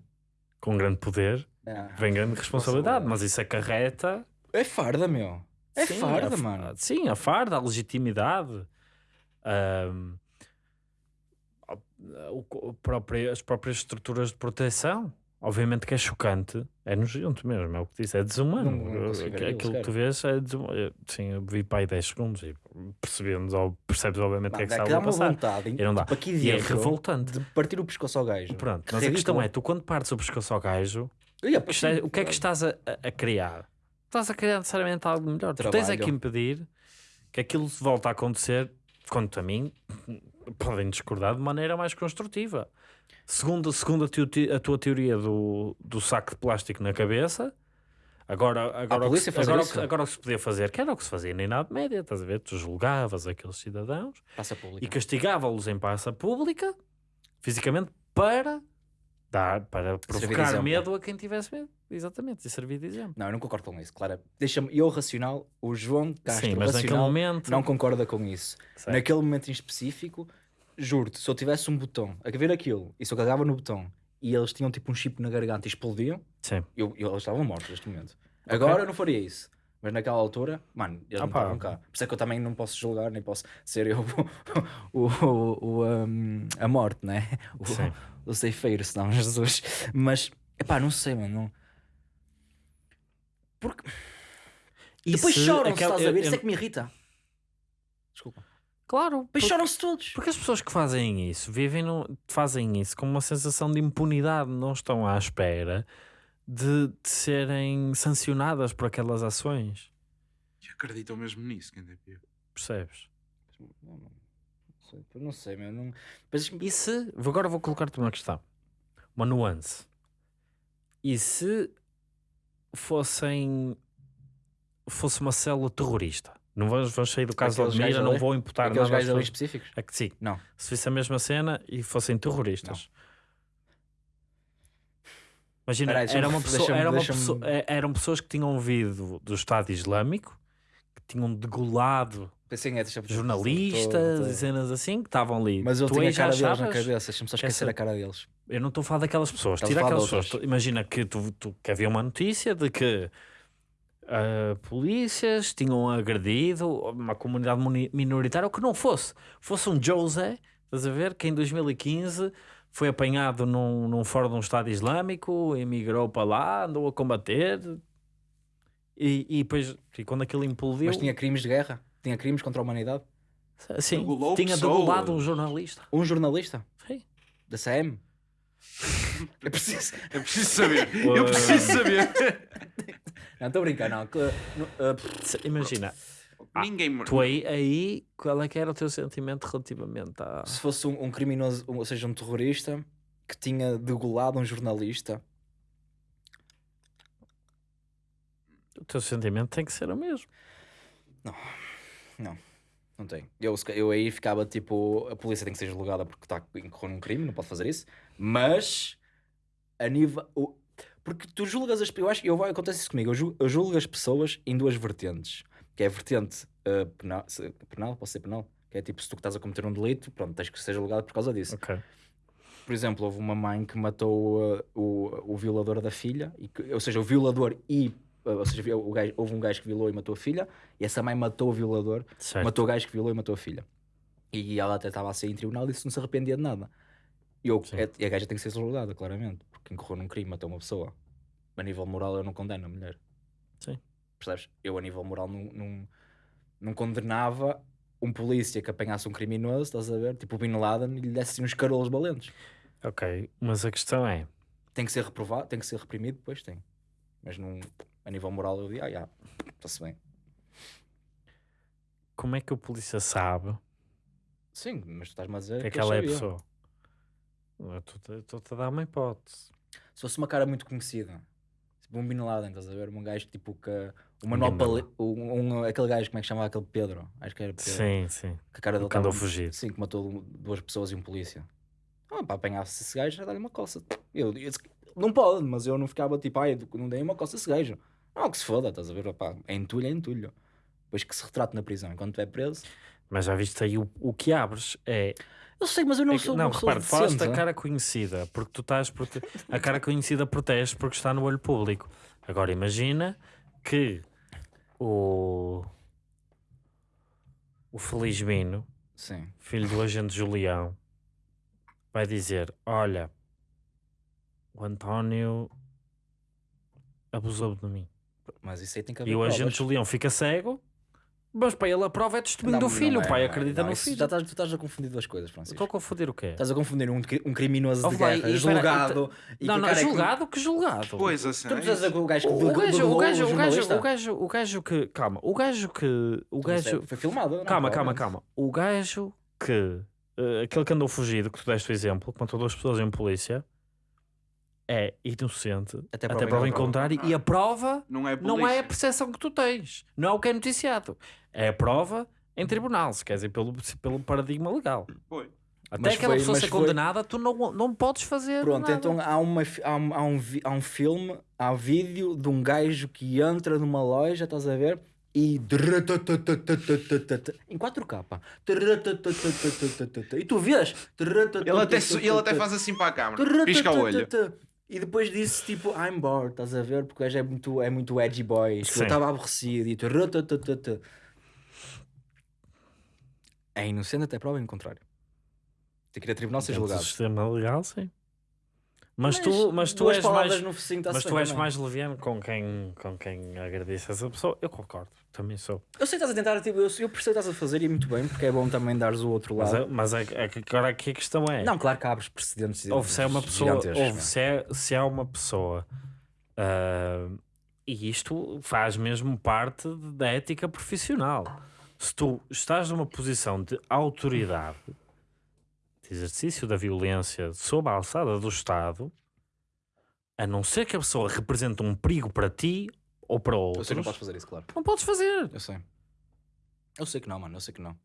com grande poder, É. vem grande responsabilidade, mas isso acarreta. É farda, meu. É sim, farda, a, mano. Sim, a farda, a legitimidade, a- o próprio- as próprias estruturas de proteção. Obviamente que é chocante, é nojento mesmo, é o que disse, é desumano. Não- não Aquilo que tu vês é desumano. Sim, eu vi para aí 10 segundos e percebemos, ou percebes obviamente o que é que está a passar. vontade E não dá. tipo, aqui E é revoltante. de partir o pescoço ao gajo. Pronto, Que mas a questão é, tu quando partes o pescoço ao gajo, o que está- o que é que estás a, a- criar? Estás a criar necessariamente algo melhor. Tu tens é que Trabalho. impedir que aquilo se volte a acontecer, quanto a mim, podem discordar de maneira mais construtiva. Segundo, segundo a, teo- a tua teoria do, do saco de plástico na cabeça, agora, agora, o, que agora, isso? agora o que se podia fazer, que era o que se fazia na Idade Média, estás a ver? Tu julgavas aqueles cidadãos Passa e castigava-los em praça pública, fisicamente, para dar, para provocar medo a quem tivesse medo. Exatamente, e servir de exemplo. Não, eu não concordo com isso, claro. Deixa-me, eu racional, o João Castro Sim, mas racional momento. não concorda com isso. Certo. Naquele momento em específico, juro-te, se eu tivesse um botão a ver aquilo e se eu carregava no botão e eles tinham tipo um chip na garganta e explodiam, Sim. eu, eu- eles estavam mortos neste momento. Agora eu não faria isso. Mas naquela altura, mano, eles Ah, não pá. estavam cá. Por isso é que eu também não posso julgar, nem posso ser eu o, o- o, um, a morte, né? O, Sim. o ceifeiro, senão Jesus. Mas, epá, não sei, mano. Não... Porque E depois se choram-se, aquela- estás a ver? eu- Isso é que me irrita. Desculpa. Claro, porque, choram-se todos. porque as pessoas que fazem isso vivem no, fazem isso com uma sensação de impunidade, não estão à espera de, de serem sancionadas por aquelas ações. E acreditam mesmo nisso, quem é pior. Percebes? Não, não sei, Não sei, meu. Não... Mas, E se, agora vou colocar-te uma questão, uma nuance. E se fossem, fosse uma célula terrorista? Não vamos, vamos sair do caso de Aqueles Almira, gajos não ali? vou imputar aqueles nada às gajos específicos? É que sim, Não. se fosse a mesma cena e fossem terroristas. Imagina, Peraí, era uma pessoa, era uma pessoa- é- eram pessoas que tinham vindo do Estado Islâmico, que tinham degolado Pensei, é, jornalistas tô- tô- e cenas assim, que estavam ali. Mas eu Tu tinha a cara deles na cabeça. Deixa-me só esquecer Essa- a cara deles. Eu não estou a falar daquelas pessoas. Tira de aquelas pessoas. Imagina que, tu, tu- que havia uma notícia de que ah, polícias tinham agredido uma comunidade muni- minoritária, ou que não fosse. Fosse um José, estás a ver, que em 2015 foi apanhado num, num fórum de um Estado Islâmico, emigrou para lá, andou a combater. E, e depois, e quando aquilo implodiu, Mas tinha crimes de guerra? Tinha crimes contra a humanidade? sim, tinha degolado um jornalista. Um jornalista? Sim. Da CM? É preciso. É preciso saber. Eu preciso saber. Não, estou a brincar, não. que- ah, pff, Imagina, Ninguém me- tu aí, aí, qual é que era o teu sentimento relativamente a... se fosse um, um criminoso, um- ou seja, um terrorista que tinha degolado um jornalista, O teu sentimento tem que ser o mesmo. não tem. Eu, se ca- eu aí ficava tipo, a polícia tem que ser julgada porque está incorreu num crime, não pode fazer isso. Mas, a nível. o- porque tu julgas as. Eu acho eu, acontece isso comigo. Eu julgo, eu julgo as pessoas em duas vertentes. Que é a vertente ah, penal, se- penal, pode ser penal. Que é tipo, se tu estás a cometer um delito, pronto, tens que ser julgado por causa disso. Ok. Por exemplo, houve uma mãe que matou uh, o, o violador da filha, e que- ou seja, o violador e. uh, ou seja, gajo- houve um gajo que violou e matou a filha, e essa mãe matou o violador, Certo. matou o gajo que violou e matou a filha. E ela até estava a sair em tribunal e disse que não se arrependia de nada. E, eu, é- e a gaja tem que ser julgada, claramente, porque incorreu num crime, matou uma pessoa. A nível moral, eu não condeno a mulher. Sim. Percebes? Eu, a nível moral, não, não, não condenava um polícia que apanhasse um criminoso, estás a ver? Tipo o Bin Laden e lhe desse assim uns carolos valentes. Ok, mas a questão é, Tem que ser reprovado, tem que ser reprimido, depois tem. Mas num, a nível moral eu digo, ah, já, está-se bem. como é que o polícia sabe Sim, mas tu estás-me a dizer que aquela é a pessoa? Estou-te- a dar uma hipótese. Se fosse uma cara muito conhecida, tipo um Bin Laden, estás a ver? Um gajo tipo que. O Manuel um, um- aquele gajo, como é que chamava aquele Pedro? Acho que era Pedro. Sim, sim. Que a cara dele andou tava- fugido. Sim, que matou duas pessoas e um polícia. Ah, para apanhar-se esse gajo, já dá-lhe uma coça. Eu, eu- não pode, mas eu não ficava tipo, ai, não dei uma coça a esse gajo. Não, que se foda, estás a ver? Opá, é entulho, é entulho. Depois que se retrate na prisão, enquanto é preso. Mas já viste aí o, o que abres é. Eu sei, mas eu não é que- sou não, uma pessoa repare, falaste da decente. cara conhecida, porque tu estás. Prote... A cara conhecida protege porque está no olho público. Agora imagina que o. O Felizmino, Sim. filho do agente Julião, vai dizer: Olha, o António abusou de mim. Mas isso aí tem que haver E o provas. agente Julião fica cego, mas para ele a prova é testemunho do filho. é, o pai é. acredita Não, no filho. Já estás, tu estás a confundir duas coisas, Francisco. Estou a confundir o quê? Estás a confundir um, um criminoso de Oh, guerra e julgado e não, não, é que- julgado, que julgado. Pois, assim. Tu não precisas o gajo que O, gajo, o gajo, o gajo, o gajo, o gajo que, calma, o gajo que, o Isso gajo, é- Foi filmado. não, calma, calma, calma, o gajo que, eh, aquele que andou fugido, que tu deste o exemplo, contra duas pessoas em polícia, é inocente Até até prova prova em contrário. e a prova Não é não é a percepção que tu tens, não é o que é noticiado, é a prova em tribunal, se quer dizer, pelo, pelo paradigma legal. Foi. Até Mas aquela foi- pessoa ser foi- condenada, tu não, não podes fazer Pronto, nada. então há, uma, há, um, há, um, há um filme, há um vídeo de um gajo que entra numa loja, estás a ver? E em 4K, pá. E tu vês? Ele até, ele até faz assim para a câmera. Pisca o olho. E depois disse tipo, I'm bored, estás a ver? Porque o gajo é muito, é muito edgy boy. Eu estava aborrecido e tu. É inocente até prova em contrário. Tem que ir a tribunal ser julgado. sistema legal, sim. Mas, tu, mas tu és mais, no focinho tá-se mas tu és mais leviano com quem, com quem agradece essa pessoa. Eu concordo, também sou. Eu sei que estás a tentar, tipo, eu, eu percebo que estás a fazer e muito bem, porque é bom também dares o outro Mas, lado. é- mas é, é que agora aqui a questão é: Não, claro que abres precedentes. houve se é uma pessoa, gigantescos, houve se é, se é uma pessoa, ah, e isto faz mesmo parte da ética profissional. Se tu estás numa posição de autoridade, de exercício da violência sob a alçada do Estado, a não ser que a pessoa represente um perigo para ti ou para Eu outros, sei que não podes fazer isso, claro. não podes fazer. Eu sei. Eu sei que não, mano, eu sei que não.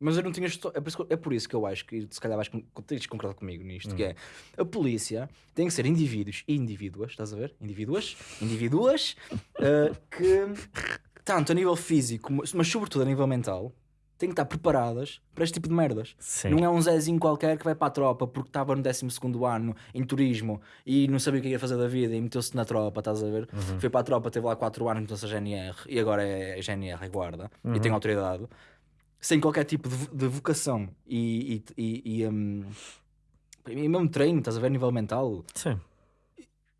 Mas eu não tinha. É por, isso que, é por isso que eu acho que, se calhar, vais tens de concordar comigo nisto: que é a polícia tem que ser indivíduos e indivíduas, estás a ver? Indivíduas, indivíduas eh, que, tanto a nível físico, mas sobretudo a nível mental, têm que estar preparadas para este tipo de merdas. Sim. Não é um Zezinho qualquer que vai para a tropa porque estava no 12 ano em turismo e não sabia o que ia fazer da vida e meteu-se na tropa, estás a ver? Uhum. Foi para a tropa, teve lá 4 anos, meteu-se a GNR e agora é GNR, é guarda e tem autoridade, sem qualquer tipo de, de vocação e, e, e, e, hum, e mesmo treino, estás a ver, a nível mental. Sim.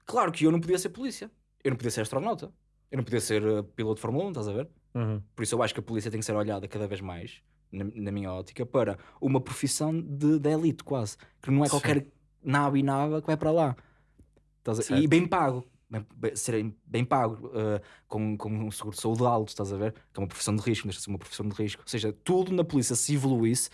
Claro que eu não podia ser polícia, eu não podia ser astronauta, eu não podia ser uh, piloto de Fórmula 1, estás a ver? Uhum. Por isso eu acho que a polícia tem que ser olhada cada vez mais, na, na minha ótica, para uma profissão de, de elite quase. Que não é Sim. qualquer naba e naba que vai para lá. E bem pago. Bem, bem, ser bem pago, uh, com, com um seguro de saúde alto, estás a ver? Que é uma profissão de risco, deixa de ser uma profissão de risco. Ou seja, tudo na polícia se evoluísse,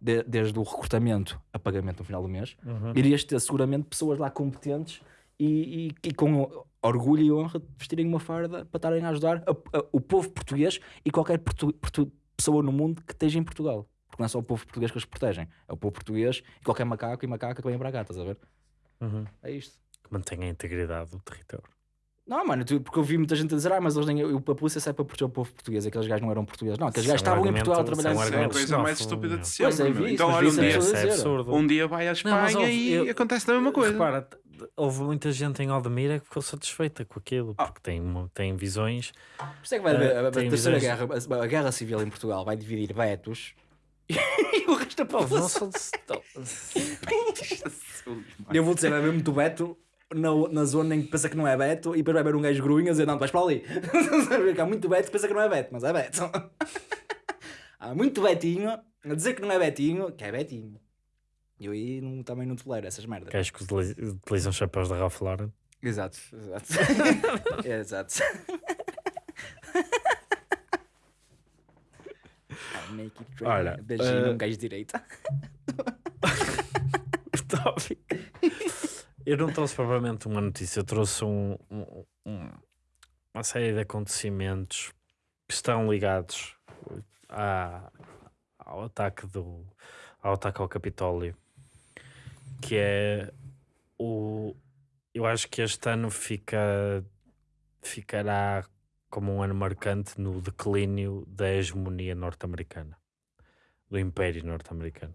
de- desde o recrutamento a pagamento no final do mês, Uhum. irias ter seguramente pessoas lá competentes e, e- e com orgulho e honra de vestirem uma farda para estarem a ajudar a- a- o povo português e qualquer portu- portu- pessoa no mundo que esteja em Portugal. Porque não é só o povo português que eles protegem, é o povo português e qualquer macaco e macaca que vem para cá, estás a ver? Uhum. É isto. Que mantém a integridade do território. Não, mano, tu- porque eu vi muita gente a dizer, ah, mas eles nem, eu- a polícia sai para proteger o povo português, aqueles gajos não eram portugueses. Não, aqueles é gajos estavam em Portugal a é trabalhar em é a coisa mais estúpida de sempre. Pois é, vi então, olha, vi um isso dia, é absurdo. um dia vai à Não, mas Espanha e eu- acontece a mesma coisa. Repara, houve muita gente em Aldemira que ficou satisfeita com aquilo, Ah. porque tem, tem visões. Por isso é que vai haver a, a tem terceira visões- guerra, a, a guerra civil em Portugal vai dividir betos e o resto da população. Eu vou dizer, vai haver muito Beto na, na zona em que pensa que não é Beto e depois vai haver um gajo gruinho a dizer, não, tu vais para ali. A ver que Há muito Beto que pensa que não é Beto, mas é Beto. Há muito Betinho a dizer que não é Betinho, que é Betinho. E eu aí não, também não tolero essas merdas. Gajos que utili- utilizam chapéus da Ralph Lauren. Exato, exato. É, exato. I make it rain. Olha, Beijinho eh, um gajo de direita. Tópico. Eu não trouxe propriamente uma notícia, eu trouxe um- um- um- uma série de acontecimentos que estão ligados à- ao ataque do ao ataque ao Capitólio, que é o eu acho que este ano fica ficará como um ano marcante no declínio da hegemonia norte-americana, do Império norte-americano.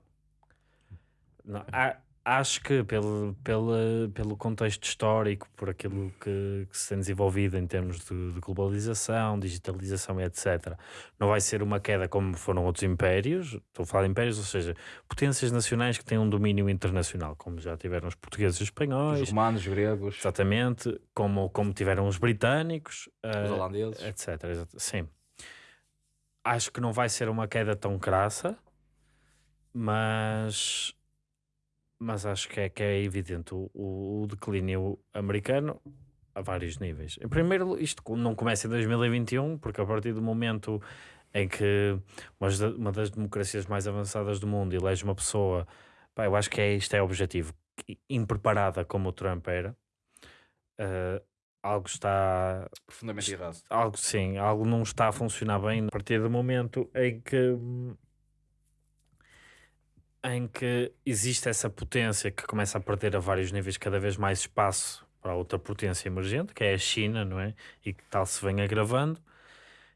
Há, acho que pelo, pelo, pelo contexto histórico, por aquilo que, que se tem desenvolvido em termos de, de, globalização, digitalização e etc., não vai ser uma queda como foram outros impérios. Estou a falar de impérios, ou seja, potências nacionais que têm um domínio internacional, como já tiveram os portugueses e os espanhóis. Os romanos, os gregos. Exatamente, como, como tiveram os britânicos. Os uh, holandeses. Etc. Sim. Acho que não vai ser uma queda tão crassa, mas mas acho que é, que é evidente o, o, declínio americano a vários níveis. Em primeiro, isto não começa em 2021, porque a partir do momento em que uma das democracias mais avançadas do mundo elege uma pessoa, pá, eu acho que é, isto é objetivo, impreparada como o Trump era, uh, algo está profundamente errado. Algo sim, algo não está a funcionar bem a partir do momento em que em que existe essa potência que começa a perder a vários níveis cada vez mais espaço para outra potência emergente, que é a China, não é? E que tal se vem agravando,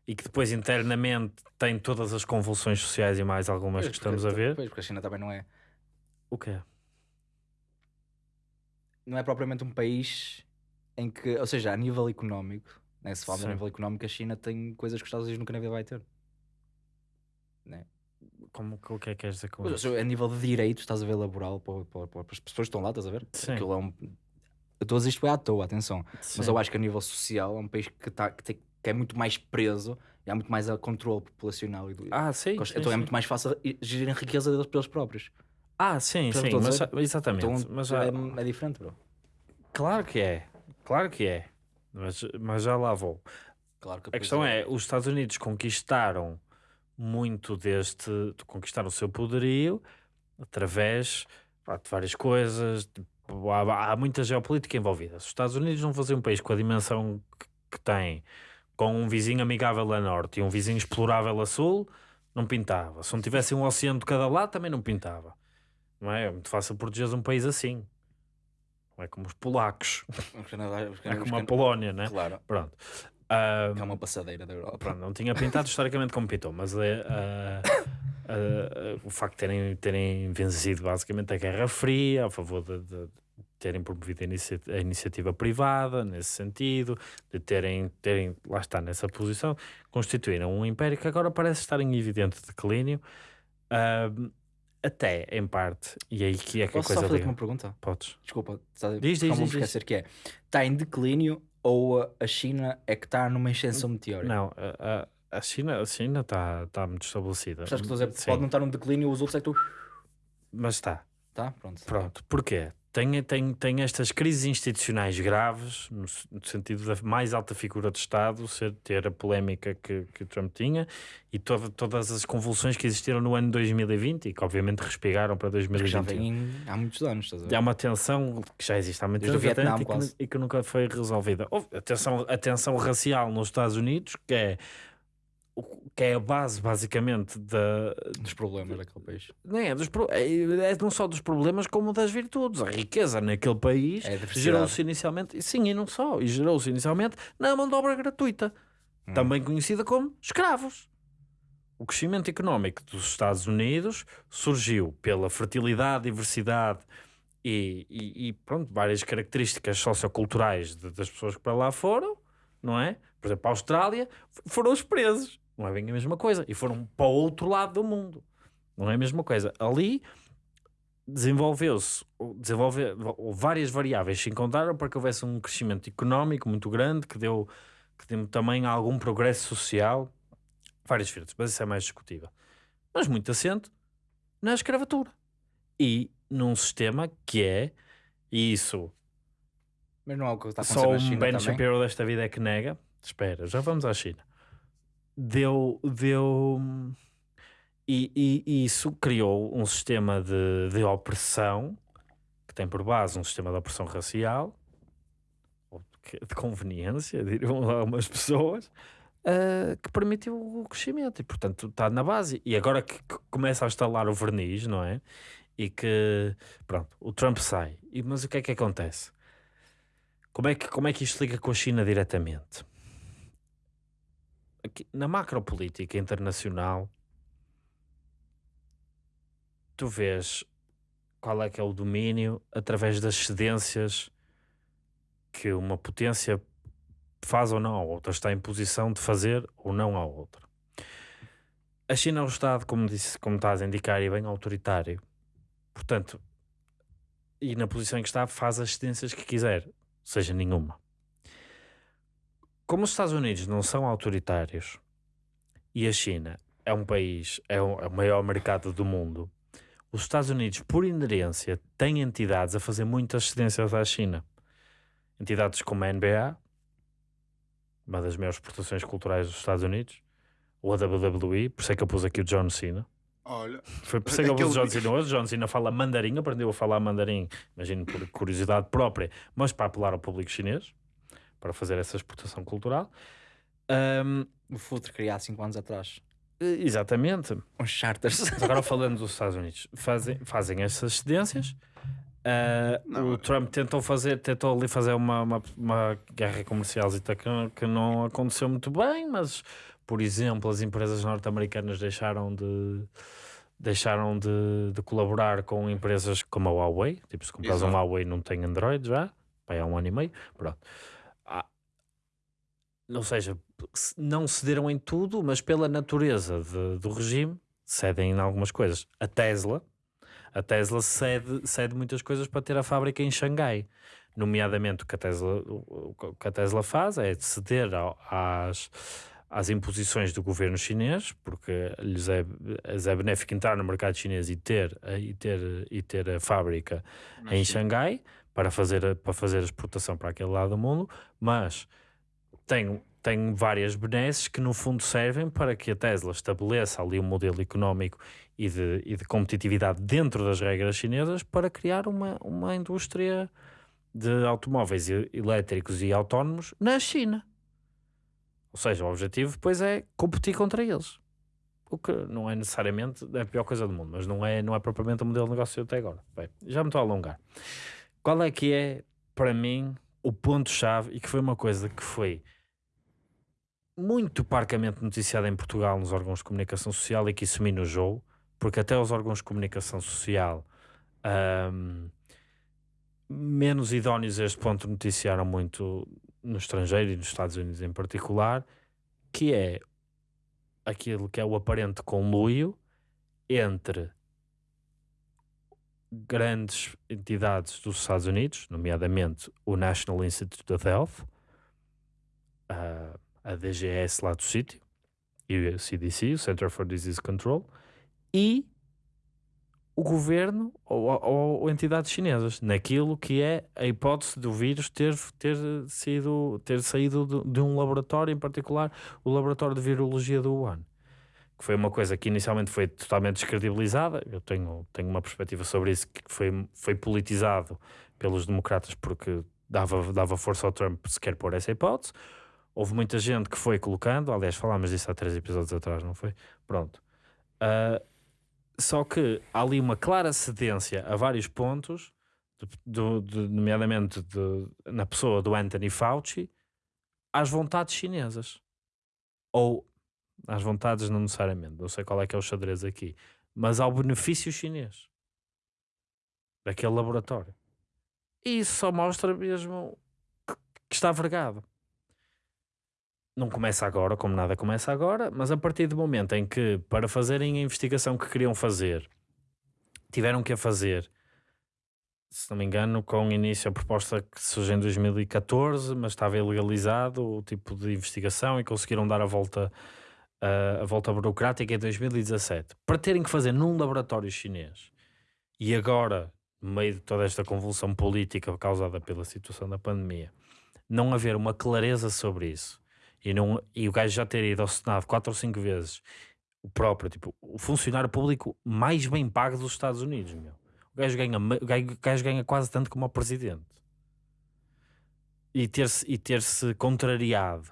e que depois internamente tem todas as convulsões sociais e mais algumas pois, que estamos porque, a ver. Pois, porque a China também não é. O quê? Não é propriamente um país em que, ou seja, a nível económico, né, se fala a nível económico, a China tem coisas que os Estados Unidos nunca na vida vai ter. Né? Como, o que é que queres dizer com isso? A nível de direitos, estás a ver laboral para, para, para, as pessoas que estão lá, estás a ver? Sim. Aquilo é um... Eu estou a dizer isto à toa, atenção. Sim. Mas eu acho que a nível social é um país que, tá, que, tem, que é muito mais preso e há muito mais a controle populacional. E do... Ah, sim. Então sim, é sim. muito mais fácil gerir a riqueza deles pelos próprios. Ah, sim, sim. Mas, exatamente. Então, mas já... é, é diferente, bro. Claro que é. Claro que é. Mas, mas já lá vou. Claro que a questão é, os Estados Unidos conquistaram muito deste de conquistar o seu poderio através pá, de várias coisas. há, há, muita geopolítica envolvida. Se os Estados Unidos não fossem um país com a dimensão que, que tem, com um vizinho amigável a norte e um vizinho explorável a sul, não pintava. Se não tivesse um oceano de cada lado, também não pintava. Não é? É muito fácil proteger um país assim. Não é como os polacos. é como a Polónia, né? Claro. Pronto. Uh, é uma passadeira da Europa. Pronto, não tinha pintado historicamente como pintou, mas uh, uh, o facto de terem, terem vencido basicamente a Guerra Fria a favor de, de terem promovido a, inicia a, iniciativa privada nesse sentido, de terem, terem, lá está, nessa posição, constituíram um império que agora parece estar em evidente declínio. até em parte, e aí que é que Posso a coisa. Posso só fazer uma pergunta? Podes. Desculpa, diz, diz, diz, esquecer que é. Está em declínio ou a China é que está numa ascensão meteórica? Não, a, a China a China está tá muito estabelecida. Que dizer, pode não estar num declínio, os outros é que tu... Mas está. Tá, pronto. Pronto. Porquê? Tem, tem, tem estas crises institucionais graves, no, no, sentido da mais alta figura de Estado, ser, ter a polémica que, que Trump tinha e toda, todas as convulsões que existiram no ano 2020 e que obviamente respigaram para 2021. Já vem há muitos anos, estás a ver? Há uma tensão que já existe há muitos anos Vietnã, e, que, e, que, nunca foi resolvida. Houve a tensão, a tensão racial nos Estados Unidos, que é que é a base basicamente da, dos problemas daquele país. Não é, dos, é, é não só dos problemas como das virtudes. A riqueza naquele país é gerou-se inicialmente, sim, e não só, e gerou-se inicialmente na mão de obra gratuita, hum. também conhecida como escravos. O crescimento económico dos Estados Unidos surgiu pela fertilidade, diversidade e, e, e pronto, várias características socioculturais de, das pessoas que para lá foram, não é? Por exemplo, a Austrália foram os presos não é bem a mesma coisa. E foram para o outro lado do mundo. Não é a mesma coisa. Ali desenvolveu-se, desenvolve, várias variáveis se encontraram para que houvesse um crescimento económico muito grande que deu, que deu também algum progresso social, várias frentes, mas isso é mais discutível. Mas muito assente na escravatura e num sistema que é, e isso mas não é o que está só um Ben Shapiro desta vida é que nega. Espera, já vamos à China deu. deu e, e, e, isso criou um sistema de, de opressão que tem por base um sistema de opressão racial de conveniência, diriam algumas pessoas, uh, que permitiu o crescimento e, portanto, está na base. E agora que, começa a instalar o verniz, não é? E que, pronto, o Trump sai. E, mas o que é que acontece? Como é que, como é que isto liga com a China diretamente? Na macropolítica internacional, tu vês qual é que é o domínio através das cedências que uma potência faz ou não à outra, está em posição de fazer ou não à outra. A China é um Estado, como, disse, como estás a indicar, e bem autoritário. Portanto, e na posição em que está, faz as cedências que quiser, seja nenhuma. Como os Estados Unidos não são autoritários e a China é um país, é o, é o maior mercado do mundo, os Estados Unidos, por inerência, têm entidades a fazer muitas cedências à China. Entidades como a NBA, uma das maiores exportações culturais dos Estados Unidos, ou a WWE, por isso é que eu pus aqui o John Cena. Olha, Foi por isso é que eu pus o John Cena hoje. John Cena fala mandarim, aprendeu a falar mandarim, imagino por curiosidade própria, mas para apelar ao público chinês, para fazer essa exportação cultural. Ahm, O Futre criado há 5 anos atrás. exatamente. Uns charters. Agora falando dos Estados Unidos, fazem, fazem essas cedências. Ah, Não, o Trump tentou fazer, tentou ali fazer uma, uma, uma guerra comercial que, que não aconteceu muito bem, mas por exemplo, as empresas norte-americanas deixaram de deixaram de, de colaborar com empresas como a Huawei. Tipo, se compras um. Huawei não tem Android já, vai há um ano e meio. Pronto. Ou seja, se- não cederam em tudo, mas pela natureza de- do regime, cedem em algumas coisas. A Tesla, a Tesla cede, cede muitas coisas para ter a fábrica em Xangai. Nomeadamente, o que a Tesla, o, que a Tesla faz é ceder ao- às, às imposições do governo chinês, porque lhes é, lhes é benéfico entrar no mercado chinês e ter, a- e ter, e ter a fábrica em Xangai para fazer, para fazer a exportação para aquele lado do mundo, mas tem, tem várias benesses que no fundo servem para que a Tesla estabeleça ali um modelo económico e de, e de competitividade dentro das regras chinesas para criar uma, uma indústria de automóveis elétricos e autónomos na China. Ou seja, o objetivo depois é competir contra eles. O que não é necessariamente a pior coisa do mundo, mas não é, não é propriamente o modelo de negócio até agora. Bem, já me estou a alongar. Qual é que é, para mim, o ponto-chave e que foi uma coisa que foi muito parcamente noticiada em Portugal nos órgãos de comunicação social e que isso me porque até os órgãos de comunicação social ahm, menos idóneos a este ponto noticiaram muito no estrangeiro e nos Estados Unidos em particular, que é aquilo que é o aparente conluio entre grandes entidades dos Estados Unidos, nomeadamente o National Institute of Health, a, a DGS lá do sítio, e o CDC, o Center for Disease Control, e o governo ou, ou, ou entidades chinesas, naquilo que é a hipótese do vírus ter, ter, sido, ter saído de, de um laboratório, em particular o laboratório de virologia do Wuhan que foi uma coisa que inicialmente foi totalmente descredibilizada. Eu tenho, tenho uma perspectiva sobre isso, que foi, foi politizado pelos democratas porque dava, dava força ao Trump sequer pôr essa hipótese. Houve muita gente que foi colocando, aliás, falámos disso há três episódios atrás, não foi? Pronto. Ah, só que há ali uma clara cedência a vários pontos, do- de- nomeadamente de- na pessoa do Anthony Fauci, às vontades chinesas. Ou às vontades, não necessariamente, não sei qual é que é o xadrez aqui, mas ao benefício chinês daquele laboratório. E isso só mostra mesmo que, que está vergado. Não começa agora, como nada começa agora, mas a partir do momento em que, para fazerem a investigação que queriam fazer, tiveram que a fazer, se não me engano, com início a proposta que surgiu em 2014, mas estava ilegalizado o tipo de investigação e conseguiram dar a volta, a, a volta burocrática em 2017. Para terem que fazer num laboratório chinês e agora, no meio de toda esta convulsão política causada pela situação da pandemia, não haver uma clareza sobre isso e, não, e o gajo já ter ido ao Senado quatro ou cinco vezes, o próprio, tipo, o funcionário público mais bem pago dos Estados Unidos, meu. O gajo ganha, o gajo, o gajo ganha quase tanto como o presidente. E ter-se e ter-se contrariado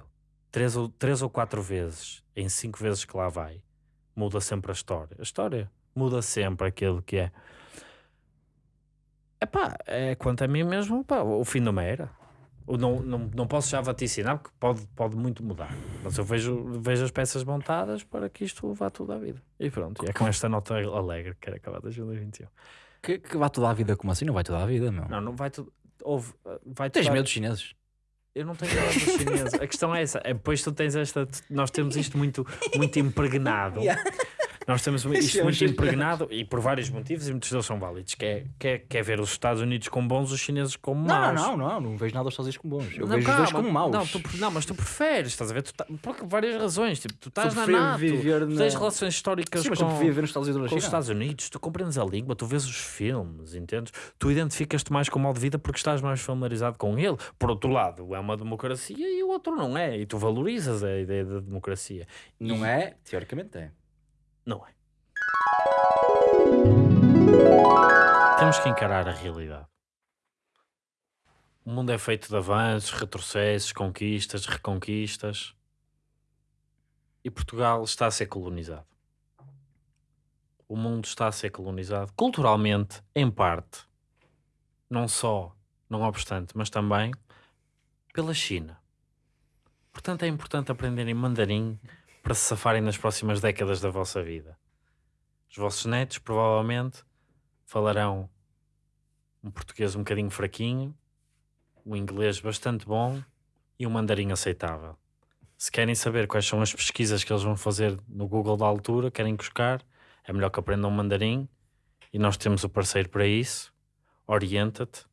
três ou, três ou quatro vezes em cinco vezes que lá vai, muda sempre a história. A história muda sempre aquilo que é. Epá, é quanto a mim mesmo, pá, o fim de uma era. Não, não, não posso já vaticinar porque pode, pode muito mudar. Mas eu vejo, vejo as peças montadas para que isto vá tudo à vida. E pronto, e é com esta nota alegre que quero acabar 2021. Que, que vai toda a vida como assim? Não vai toda a vida, meu. Não, não vai tudo. Houve, vai Tens medo dos chineses? Eu não tenho medo dos chineses. A questão é essa. É, depois tu tens esta. Nós temos isto muito, muito impregnado. Nós temos isto muito impregnado e por vários motivos e muitos deles são válidos. Que é, que é, que é ver os Estados Unidos como bons, os chineses como Não, maus. não, não, não vejo nada dos Estados Unidos como bons. Eu Não, vejo os dois calma. como maus. Não, tu não, mas tu preferes, estás a ver? Tu tá- por várias razões. Tipo, tu estás na NATO, viver tu tens na- relações históricas Sim, mas com, eu preferia ver nos Estados Unidos com os. Estados Unidos, tu compreendes a língua, tu vês os filmes, entendes? Tu identificas-te mais com o modo de vida porque estás mais familiarizado com ele. Por outro lado, é uma democracia e o outro não é. E tu valorizas a ideia da democracia. Não é? Teoricamente é. Não é. Temos que encarar a realidade. O mundo é feito de avanços, retrocessos, conquistas, reconquistas. E Portugal está a ser colonizado. O mundo está a ser colonizado culturalmente, em parte, não só, não obstante, mas também pela China. Portanto, é importante aprenderem mandarim para se safarem nas próximas décadas da vossa vida. Os vossos netos provavelmente falarão um português um bocadinho fraquinho, um inglês bastante bom e um mandarim aceitável. Se querem saber quais são as pesquisas que eles vão fazer no Google da altura, querem buscar, é melhor que aprendam mandarim e nós temos o parceiro para isso. Orienta-te,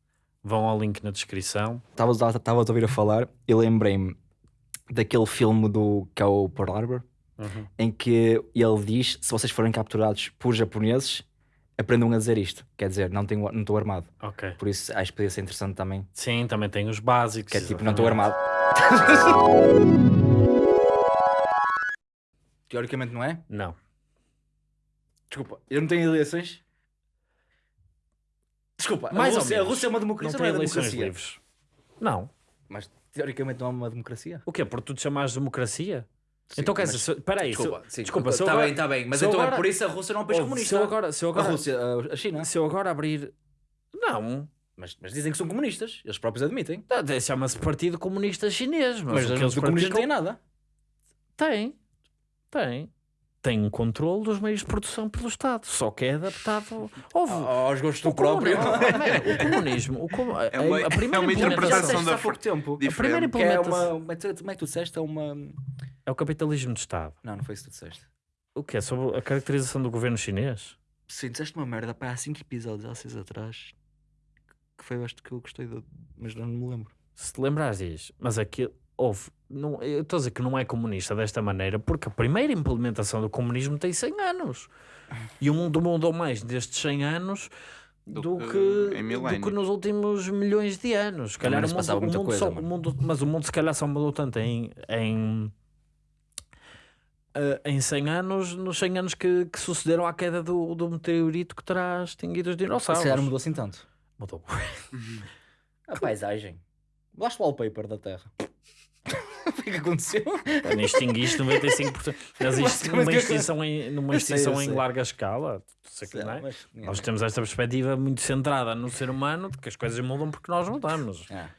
vão ao link na descrição. Estavas a ouvir a falar e lembrei-me daquele filme do que é o Pearl Harbor, em que ele diz: se vocês forem capturados por japoneses, aprendam a dizer isto. Quer dizer, não tenho- não estou armado. Ok. Por isso acho que podia ser interessante também. Sim, também tem os básicos. Que é tipo, não estou exatamente. armado. Teoricamente não é? Não. Desculpa, eu não tenho eleições. Desculpa, Mais a, Rússia, a menos. Rússia é uma Não democracia, tem não, é eleições democracia. livres. Não. Mas teoricamente não é uma democracia. O quê? Por tu te chamares democracia? Sim, então quer dizer, peraí, se- Desculpa, sim, Está bem, está bem. Mas então é agora- por isso a Rússia não é um país Ouve, comunista. Se eu agora, se eu A agora, Rússia, a- a China. se eu agora abrir. Não. Mas, mas dizem que são comunistas. Eles próprios admitem. Tá, Chama-se Partido Comunista Chinês. Mas, Mas, eles o comunismo não tem nada. Tem. Tem. Tem um controle dos meios de produção pelo Estado. Só que é adaptado. Houve. Aos gostos do próprio. o comunismo. O a, É uma- a primeira é uma implementação interpretação da há pouco tempo. A primeira é implementação uma. Como é que como é que tu disseste? É uma. é o capitalismo de Estado. Não, não foi isso que tu disseste. O que é? Sobre a caracterização do governo chinês? Sim, disseste uma merda pá, há 5 episódios, há 6 atrás. Que foi este que eu gostei, de... mas não me lembro. Se te lembrares diz, mas aquilo houve. Não, eu estou a dizer que não é comunista desta maneira porque a primeira implementação do comunismo tem 100 anos e o mundo mudou mais destes 100 anos do, Do que, do que nos últimos milhões de anos. Se calhar o se mundo, o mundo coisa, só, o mundo, mas o mundo se calhar só mudou tanto em, em, eh, em 100 anos, nos 100 anos que, que sucederam à queda do, do meteorito que terá extinguido os Se dinossauros. calhar mudou assim tanto. Mudou. A paisagem. Mudaste o wallpaper da Terra. Que é que aconteceu? Nem extinguiste 95%. Mas isto numa extinção em, numa sei, extinção eu em sei. larga escala. sei que não é? Mas- Nós temos esta perspectiva muito centrada no ser humano de que as coisas mudam porque nós mudamos. Ah.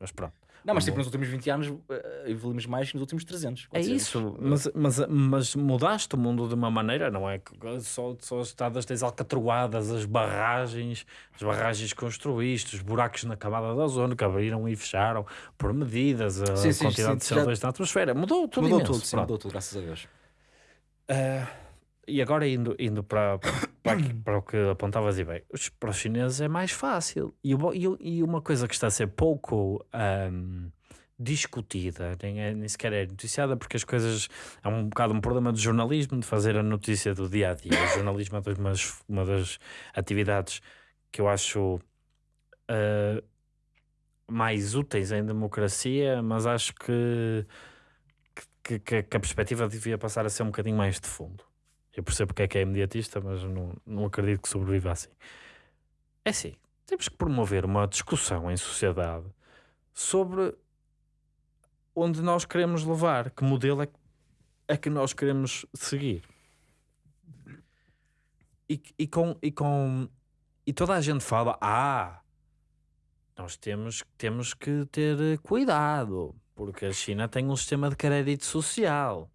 Mas pronto. Não, mas tipo, nos últimos 20 anos eh, evoluímos mais que nos últimos 300. É 400. isso, mas, mas, mas mudaste o mundo de uma maneira, não é? Só, só as estradas tens alcatroadas, as barragens, as barragens que construíste, os buracos na camada da ozono que abriram e fecharam por medidas, a Sim, sim, quantidade sim, de já- CO2 na atmosfera. Mudou tudo Mudou imenso, tudo, sim, mudou tudo, graças a Deus. Ah, e agora indo, indo para, para, para o que apontavas e bem, para os chineses é mais fácil. E, e, e uma coisa que está a ser pouco ahm, discutida, nem, é, nem sequer é noticiada, porque as coisas é um bocado um problema de jornalismo, de fazer a notícia do dia a dia. O jornalismo é uma das, uma das atividades que eu acho ah, mais úteis em democracia, mas acho que que, que- que a perspectiva devia passar a ser um bocadinho mais de fundo. Eu percebo porque é que é imediatista, mas não, não acredito que sobreviva assim. É assim, temos que promover uma discussão em sociedade sobre onde nós queremos levar, que modelo é, que- é que nós queremos seguir. E, e, com, e, com, e toda a gente fala, ah, nós temos, temos que ter cuidado, porque a China tem um sistema de crédito social.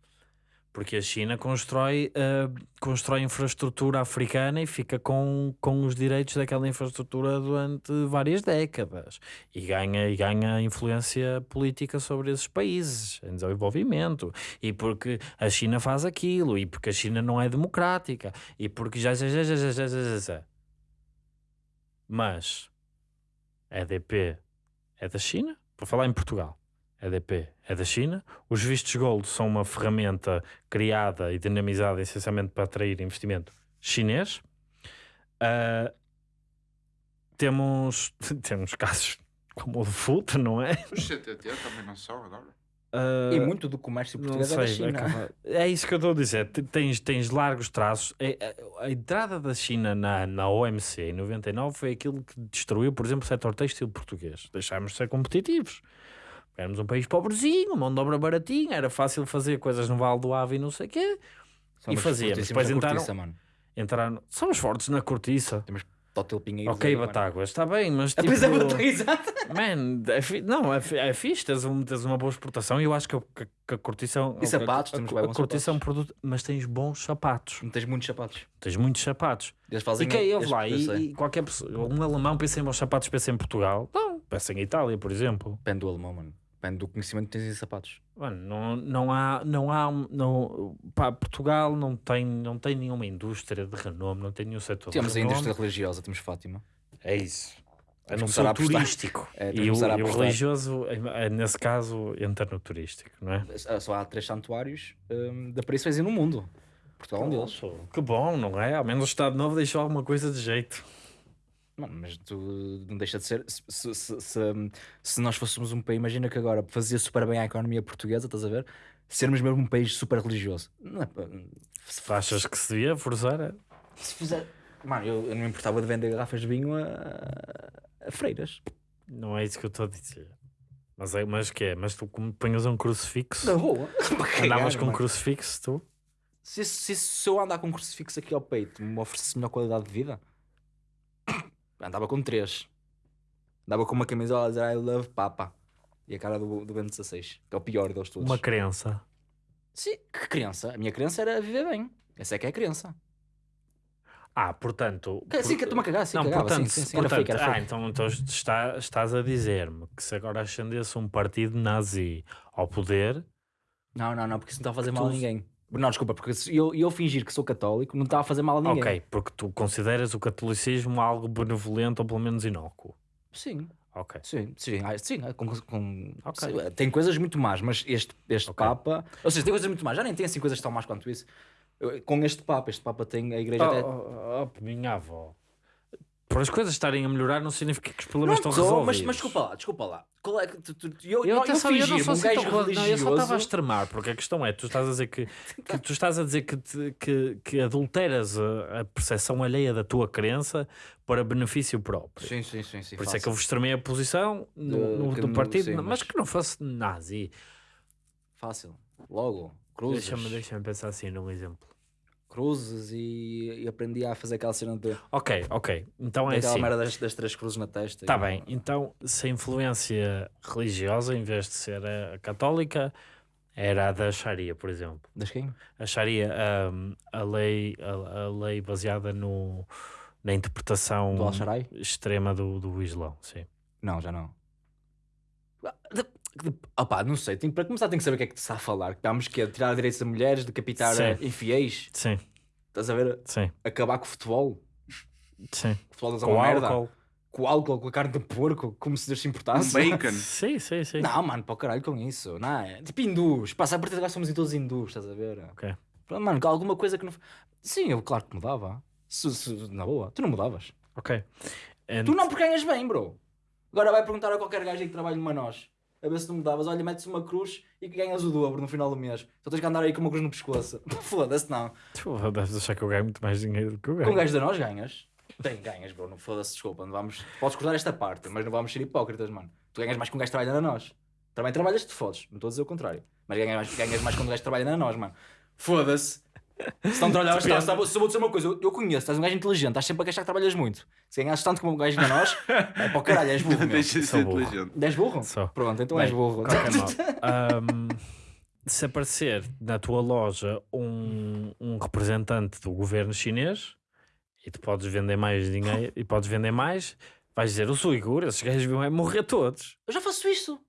Porque a China constrói, ah, constrói infraestrutura africana e fica com, com os direitos daquela infraestrutura durante várias décadas. E ganha, e ganha influência política sobre esses países em desenvolvimento. E porque a China faz aquilo e porque a China não é democrática e porque já já já já já já já, já, mas a EDP é da China, para falar em Portugal EDP é da China. Os vistos gold são uma ferramenta criada e dinamizada essencialmente para atrair investimento chinês. Uh, temos, temos casos como o de Futa, não é? Os CTT também não são agora. Uh, E muito do comércio português é da sei, China. acaba- é isso que eu estou a dizer. Tens, tens largos traços. É- é- A entrada da China na, na OMC em 99 foi aquilo que destruiu, por exemplo, o setor têxtil português. Deixámos de ser competitivos. Éramos um país pobrezinho, mão de obra baratinha, era fácil fazer coisas no Vale do Ave e não sei o quê. Somos e fazíamos. Depois entraram- cortiça, mano. Entraram. Somos fortes na cortiça. Tótil Pinheiros. Ok. Batáguas, está bem, mas tipo... Pois é, exato. Man, é fi- não, é, fi- é fixe, tens, um, tens uma boa exportação e eu acho que, a- que, que a cortiça é E sapatos, a, temos a, a cortiça é um sapatos. produto, mas tens bons sapatos, Não tens muitos sapatos. tens muitos sapatos. Eles E fazem quem eu eles- lá, e, e qualquer pessoa, um alemão pensa em bons sapatos, pensa em Portugal, não, pensa em Itália, por exemplo. Depende do alemão, mano. Depende do conhecimento que tens em sapatos. Mano, não, não há, não há, não, pá, Portugal não tem, não tem nenhuma indústria de renome, não tem nenhum setor Temos de a indústria religiosa, temos Fátima. É isso. É não ser turístico. É, e o, e o religioso, é- é, nesse caso, entra no turístico, não é? Só há três santuários hum, da Paris no mundo. Portugal é um deles. Que bom, não é? Ao menos o Estado Novo deixou alguma coisa de jeito. Mano, mas tu não deixa de ser. Se, se, se, se, nós fôssemos um país, imagina que agora fazia super bem a economia portuguesa, estás a ver? Sermos mesmo um país super religioso. Não é, se, achas que se devia forçar? se fizer. Mano, eu, eu não me importava de vender garrafas de vinho a, a freiras. Não é isso que eu estou a dizer. Mas, é, mas que é? Mas tu como punhas um crucifixo? Na cagar, Andavas com um crucifixo, tu? se, se, se eu andar com um crucifixo aqui ao peito me oferecesse melhor qualidade de vida, andava com três. Andava com uma camisola a dizer I love Papa. E a cara do, do Bento 16, que é o pior deles todos. Uma crença. Sim, que criança? A minha criança era viver bem. Essa é que é a criança. Ah, portanto... Que- Sim, que estou-me a cagar, sim, Não, cagava, portanto, sim, sim, sim, portanto fake, ah, então, então está, estás a dizer-me que se agora ascendesse um partido nazi ao poder, Não, não, não, porque isso não está a fazer mal a tu- ninguém. Não, desculpa, porque eu, eu fingir que sou católico não está a fazer mal a ninguém. ok, porque tu consideras o catolicismo algo benevolente ou pelo menos inócuo. Sim, Ok. sim, sim, ah, sim, ah, com- com- Ok. sim, tem coisas muito más, mas este, este Ok. Papa, ou seja, tem coisas muito más, já nem tem assim coisas tão más quanto isso. Com este Papa, este Papa tem a igreja até. Oh, oh, oh, minha avó. Por as coisas estarem a melhorar não significa que os problemas Não estão estou, resolvidos. mas, mas desculpa lá, desculpa lá. Qual é que tu- tu- eu, Eu, eu, atenção, eu, não sou um assim tão rela- não, eu só estava a religioso. extremar, porque a questão é, tu estás a dizer que, que tu estás a dizer que, te- que, que adulteras a, a percepção alheia da tua crença para benefício próprio. Sim, sim, sim, sim. Por isso é que eu vos extremei a posição no, no- partido, sim, mas... mas- que não fosse nazi. Fácil. Logo, cruzes. Deixa-me deixa pensar assim num exemplo. Cruzes e, e aprendi a fazer aquela cena de. Ok, ok. Então é aquela assim. merda das, das três cruzes na testa. Está bem, então se a influência religiosa, em vez de ser a católica, era a da Sharia, por exemplo. Das quem? A Sharia, hum, a, lei, a, a lei baseada no, na interpretação Do extrema do, do Islão, sim. Não, já não. Ah, de- Opá, não sei. Tem, para começar, tem que saber o que é que te está a falar. Estamos que tirar direitos a mulheres, decapitar Sim. infiéis. Sim, Estás a ver? sim, Acabar com o futebol. sim. O futebol é Com uma merda. álcool. Com o álcool, com a carne de porco, como se Deus se Um importasse. bacon. Sim, sim, sim. Não, mano, para o caralho com isso. Não, é tipo hindus. Passa a partir de agora somos todos hindus, estás a ver? Ok. Mano, alguma coisa que não. Sim, eu claro que mudava. Se, se- na boa, tu não mudavas. Ok. And- Tu não porque ganhas bem, bro. Agora vai perguntar a qualquer gajo que trabalha numa nós. A ver se tu mudavas. Olha, metes uma cruz e que ganhas o dobro no final do mês. Só tens que andar aí com uma cruz no pescoço. Foda-se, não. Tu deves achar que eu ganho muito mais dinheiro do que eu Com o ganho. gajo da nós ganhas. Tem, ganhas, bro. Não foda-se, desculpa. Não vamos... Podes cortar esta parte, mas não vamos ser hipócritas, mano. Tu ganhas mais com um gajo que trabalha na nós. Também trabalhas, te fodes. Não estou a dizer o contrário. Mas ganhas mais, ganhas mais quando o gajo trabalha na nós, mano. Foda-se. Se não trabalhavas, Depende. estás, estás, só vou dizer uma coisa, eu, eu conheço, estás um gajo inteligente, estás sempre a queixar que trabalhas muito. Se ganhas tanto como um gajo na nós, é para o caralho, és burro. Deixa de ser burro. inteligente. És burro? Pronto, então Bem, és burro. se aparecer na tua loja um, um representante do governo chinês e tu podes vender mais dinheiro e podes vender mais, vais dizer, os uigures, esses gajos vão morrer todos. Eu já faço isso.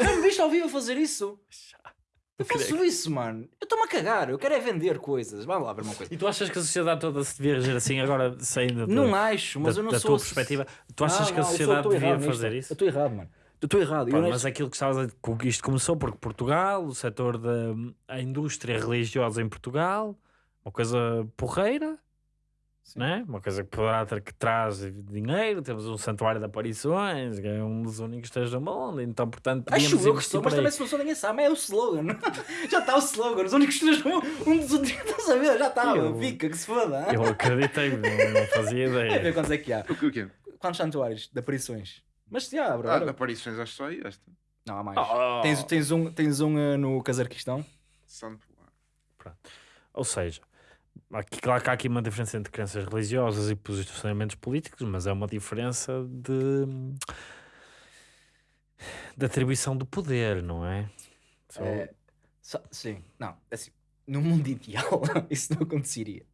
Já me viste ao vivo a fazer isso? Eu faço isso, mano. Eu estou-me a cagar. Eu quero é vender coisas. Vamos lá ver uma coisa. E tu achas que a sociedade toda se devia reger assim agora, saindo da, Não acho, mas da, eu não da sou... tua perspectiva? Tu achas Não, que a eu sou- sociedade estou devia errado nisto. fazer Eu isso? estou errado, mano. Eu estou errado. Pá, Eu mas neste- aquilo que estavas a dizer, isto começou porque Portugal, o setor da a indústria religiosa em Portugal, uma coisa porreira, né? uma coisa que poderá ter que traz dinheiro. Temos um santuário de aparições, que é um dos únicos três do mundo, então, portanto, Acho eu que sou, mas também se não sou ninguém sabe, é o slogan. já está o slogan, os únicos três um dos únicos, estás a ver? Já está, Eu- fica, que se foda. Eu acreditei, não, não fazia Vai ver ideia. quantos é que há. O que o quê? Quantos santuários de aparições? Mas já, bro. Ah, era- aparições, acho só aí esta. Não, há mais. Oh. Tens, tens um, tens um eh, no Cazaquistão. Santo. Ou seja, aqui, claro que há aqui uma diferença entre crenças religiosas e posicionamentos políticos, mas é uma diferença de, de atribuição do poder, não é? Só- É, só- sim, não, assim, no mundo ideal isso não aconteceria.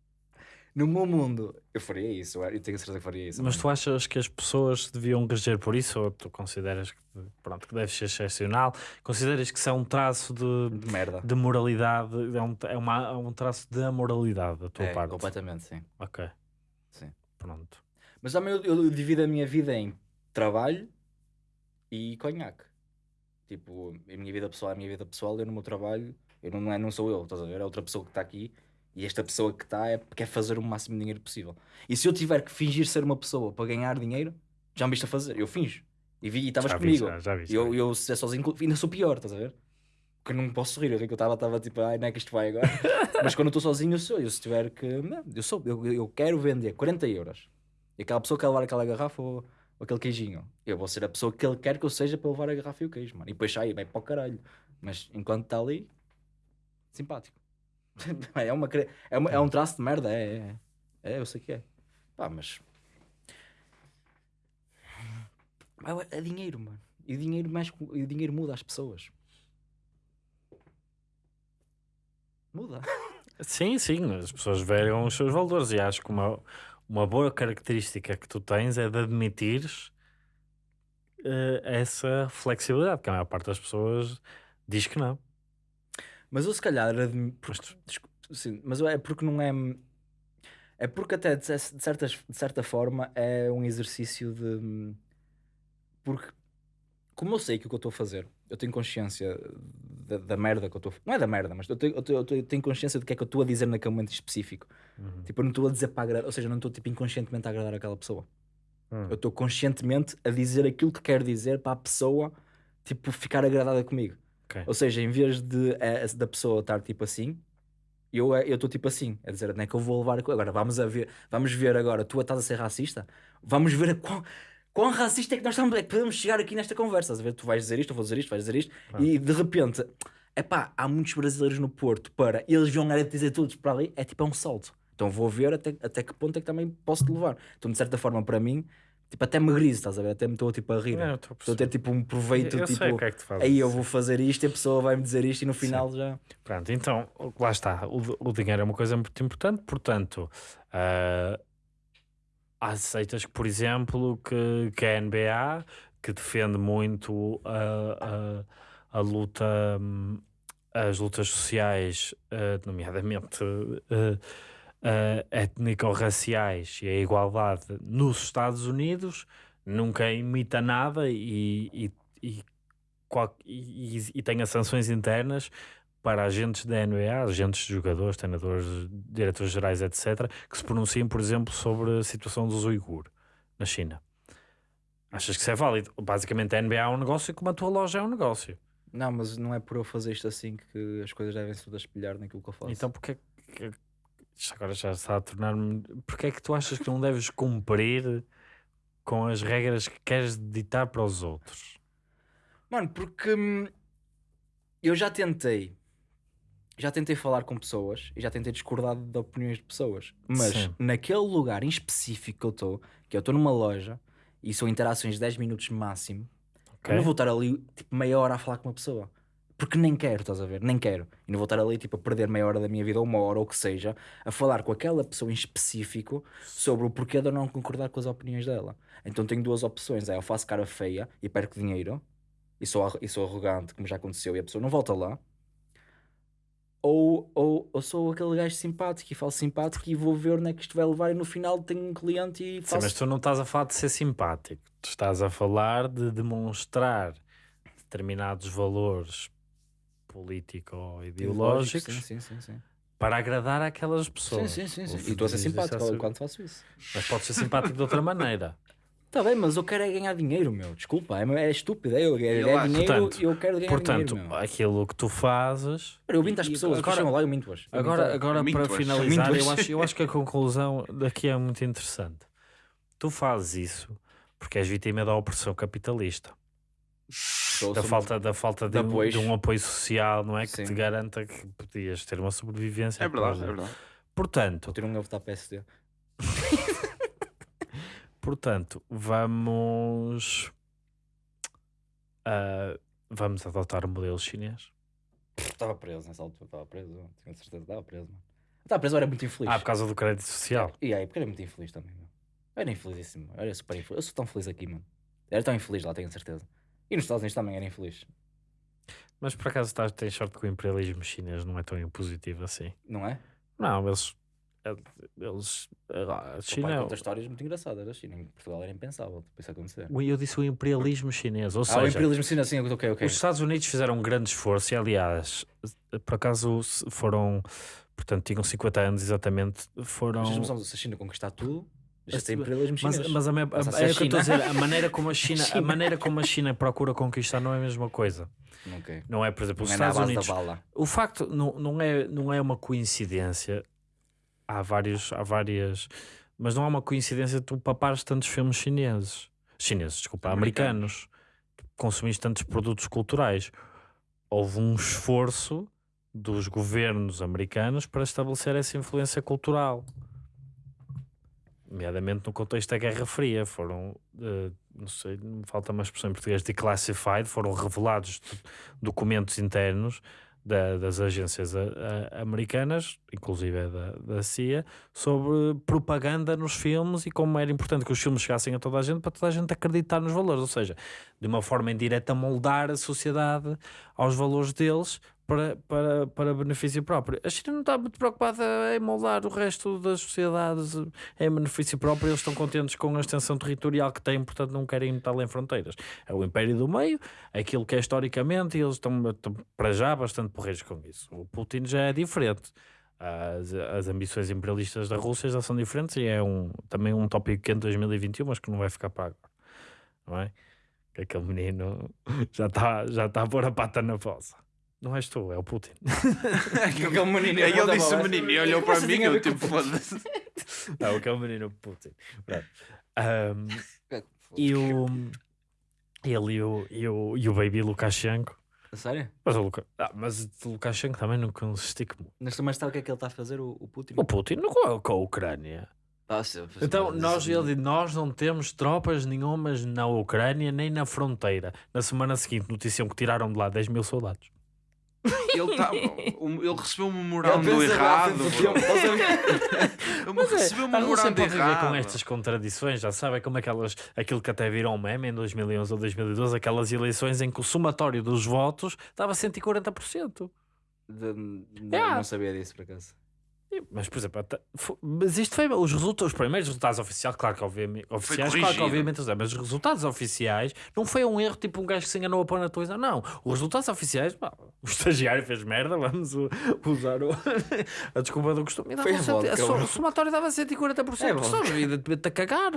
No meu mundo, eu faria isso, eu tenho certeza que faria isso. Mas tu achas que as pessoas deviam reger por isso ou tu consideras que, pronto, que deve ser excepcional? Consideras que isso é um traço de, De merda. de moralidade, é um, é, uma, é um traço da moralidade da tua É, parte? completamente, sim. Ok. Sim. Pronto. Mas também eu, eu divido a minha vida em trabalho e conhaque. Tipo, a minha vida pessoal é a minha vida pessoal, eu no meu trabalho, eu não, não, é, não sou eu, estás a ver? É outra pessoa que está aqui e esta pessoa que está é, quer fazer o máximo de dinheiro possível. E se eu tiver que fingir ser uma pessoa para ganhar dinheiro, já me viste a fazer, eu finjo. E vi- estavas Já vi, comigo. já, já vi, E eu, eu se é sozinho, ainda sou pior, estás a ver? Porque eu não posso rir, eu que eu estava tipo, ai, não é que isto vai agora. Mas quando eu estou sozinho, eu sou. Eu se tiver que. Não, eu sou. Eu, eu quero vender 40 euros. E aquela pessoa quer levar aquela garrafa ou, ou aquele queijinho. Eu vou ser a pessoa que ele quer que eu seja para levar a garrafa e o queijo, mano. E depois sai, vai para o caralho. Mas enquanto está ali, simpático. é, uma, é, uma- é um traço de merda, é, é. É, eu sei que é. Pá, mas. É dinheiro, mano. E o dinheiro, com- e o dinheiro muda as pessoas. Muda. Sim, sim, as pessoas veem os seus valores e acho que uma, uma boa característica que tu tens é de admitires eh, essa flexibilidade, que a maior parte das pessoas diz que não. Mas eu se calhar. Porque, sim, mas é porque não é. É porque até de, cer- de certas, de certa forma é um exercício de. Porque, como eu sei que o que eu estou a fazer, eu tenho consciência da, da merda que eu estou a Não é da merda, mas eu tenho, eu tenho- eu tenho- consciência do que é que eu estou a dizer naquele momento específico. Uhum. Tipo, eu não estou a dizer para agradar, ou seja, eu não estou tipo, inconscientemente a agradar aquela pessoa. Hum. Eu estou conscientemente a dizer aquilo que quero dizer para a pessoa, tipo, ficar agradada comigo. Ok. Ou seja, em vez de eh, da pessoa estar tipo assim, eu eh, estou tipo assim, a dizer, não é que eu vou levar a agora vamos a ver, vamos ver agora, tu estás a ser racista, vamos ver a quão, quão racista é que nós estamos, é que podemos chegar aqui nesta conversa, a ver? Tu vais dizer isto, eu vou dizer isto, vais dizer isto, Claro. e de repente, é pá, há muitos brasileiros no Porto para eles vão lá dizer todos para ali, é tipo é um salto. Então vou ver até, até que ponto é que também posso te levar. Então, de certa forma, para mim, tipo, até me griso, estás a ver? Até me estou tipo a rir. Não, estou a ter tipo um proveito, eu, eu tipo, sei o que é que aí eu vou fazer isto e a pessoa vai me dizer isto e no final já. Pronto, então, lá está. O, o dinheiro é uma coisa muito importante, portanto, ah, aceitas que, por exemplo, que, que a NBA, que defende muito a, a, a luta, hum, as lutas sociais, ah, nomeadamente ah, ah, étnico-raciais e a igualdade nos Estados Unidos, nunca imita nada e, e, e, e, tenha sanções internas para agentes da NBA, agentes de jogadores, treinadores, diretores gerais, etc., que se pronunciem, por exemplo, sobre a situação dos uigur na China. Achas que isso é válido? Basicamente, a NBA é um negócio como a tua loja é um negócio. Não, mas não é por eu fazer isto assim que as coisas devem se espelhar naquilo que eu faço. Então, porque é agora já está a tornar-me. Porque é que tu achas que não deves cumprir com as regras que queres ditar para os outros? Mano, porque hum, eu já tentei. Já tentei falar com pessoas e já tentei discordar de opiniões de pessoas. Mas Sim. naquele lugar em específico que eu estou, que eu estou numa loja e são interações de 10 minutos máximo, Ok? eu não vou estar ali tipo meia hora a falar com uma pessoa. Porque nem quero, estás a ver? Nem quero. E não vou estar ali tipo, a perder meia hora da minha vida, ou uma hora, ou o que seja, a falar com aquela pessoa em específico sobre o porquê de eu não concordar com as opiniões dela. Então tenho duas opções: é eu faço cara feia e perco dinheiro, e sou, e sou arrogante, como já aconteceu, e a pessoa não volta lá. Ou, ou, ou sou aquele gajo simpático e falo simpático e vou ver onde é que isto vai levar, e no final tenho um cliente e Sim, faço. mas tu não estás a falar de ser simpático, tu estás a falar de demonstrar determinados valores político-ideológicos Sim, sim, sim. sim. para agradar aquelas Sim, pessoas. sim, sim, sim. Ou E estou a ser dizes simpático isso quando faço isso. Mas pode ser simpático de outra maneira. Está bem, mas eu quero é ganhar dinheiro, meu. Desculpa, é, é estúpido. É, eu quero Eu ganhar dinheiro Portanto- e eu quero ganhar Portanto, dinheiro, meu. aquilo que tu fazes. Eu minto às e pessoas, agora- agora, lá eu minto-as. Eu Agora, minto- agora para finalizar, eu acho, eu acho que a conclusão daqui é muito interessante. Tu fazes isso porque és vítima da opressão capitalista, sou- da falta, da falta de, de um, apoio. de um apoio social, não é? Que Sim. te garanta que podias ter uma sobrevivência. É verdade, após- é verdade. Portanto, Vou ter um a votar PSD. portanto, vamos. ah, vamos adotar o modelo chinês. Estava preso nessa altura, estava preso. Tinha certeza que estava preso, mano. Estava preso, era muito infeliz. Ah, por causa do crédito social. E aí, porque era muito infeliz também, meu. Era infelizíssimo. Era super infeliz. Eu sou tão feliz aqui, mano. Era tão infeliz lá, tenho certeza. E nos Estados Unidos também era infeliz. Mas por acaso estás, tens sorte que o imperialismo chinês não é tão impositivo assim. Não é? Não, eles. eles a O pai China. conta histórias muito engraçadas da China. Em Portugal era impensável tipo, isso acontecer. o- Eu disse o imperialismo chinês. Ou Ah, o seja, imperialismo sim, assim, ok, ok. os Estados Unidos fizeram um grande esforço e, aliás, por acaso foram. Portanto, tinham 50 anos exatamente. Foram. Mas a China conquistar tudo, de ser Mas- imperialismo Mas, chinês. mas a, a, a é que eu estou a dizer, a maneira como a China, a China. maneira como a China procura conquistar não é a mesma coisa. Ok. Não é, por exemplo, os é Estados base Unidos. O facto não, não, é, não é uma coincidência. Há vários, há várias, mas não há uma coincidência tu papares tantos filmes chineses, chineses, desculpa, americanos, consumiste tantos produtos culturais. Houve um esforço dos governos americanos para estabelecer essa influência cultural. Nomeadamente no contexto da Guerra Fria, foram, eh, não sei, falta uma expressão em português, declassified, foram revelados do- documentos internos da- das agências a- a- americanas, inclusive da, da CIA, sobre propaganda nos filmes e como era importante que os filmes chegassem a toda a gente para toda a gente acreditar nos valores, ou seja, de uma forma indireta moldar a sociedade aos valores deles para, para, para benefício próprio. A China não está muito preocupada em moldar o resto das sociedades em benefício próprio, eles estão contentes com a extensão territorial que têm, portanto não querem ir além fronteiras. É o império do meio, aquilo que é historicamente, e eles estão, estão para já bastante porreiros com isso. O Putin já é diferente. As, as ambições imperialistas da Rússia já são diferentes e é um, também um tópico quente de 2021, mas que não vai ficar agora. Não é? Que aquele menino já está já tá a pôr a pata na fossa. Não és tu, é o Putin. Aquele menino. Aí ele disse o menino e olhou para mim a eu tipo, o foda-se. Não, aquele menino Putin. Pronto. Ahm, e o. Ele e o, e o, e o baby Lukashenko. Sério? Mas o, Luka, ah, mas o Lukashenko também não consistiu muito. Mas mas sabe o que é que ele está a fazer, o, o Putin? O Putin não com a, com a Ucrânia. Ah, sim, pois, Então, nós, ele nós não temos tropas nenhumas na Ucrânia nem na fronteira. Na semana seguinte, noticiam que tiraram de lá 10 mil soldados. Ele, tá, um- ele recebeu um memorando errado. ele- Ele recebeu um memorando errado. com estas contradições, já sabe, é como aquelas, aquilo que até virou um meme em 2011 ou 2012, aquelas eleições em que o somatório dos votos estava 140%. De- de- Yeah. Não sabia disso, por acaso. Mas, por exemplo, até- fo- mas isto foi os, resultados, os primeiros resultados oficiais, claro que obviamente, oficiais, claro que obviamente, mas os resultados oficiais não foi um erro tipo um gajo que se enganou a pôr na televisão, não. Os resultados oficiais, pá, o estagiário fez merda, vamos usar o, a desculpa do costume. Dava Foi a cento- vodka, a so- bro. o somatório dava 140%, É é só vodka. a a cagar.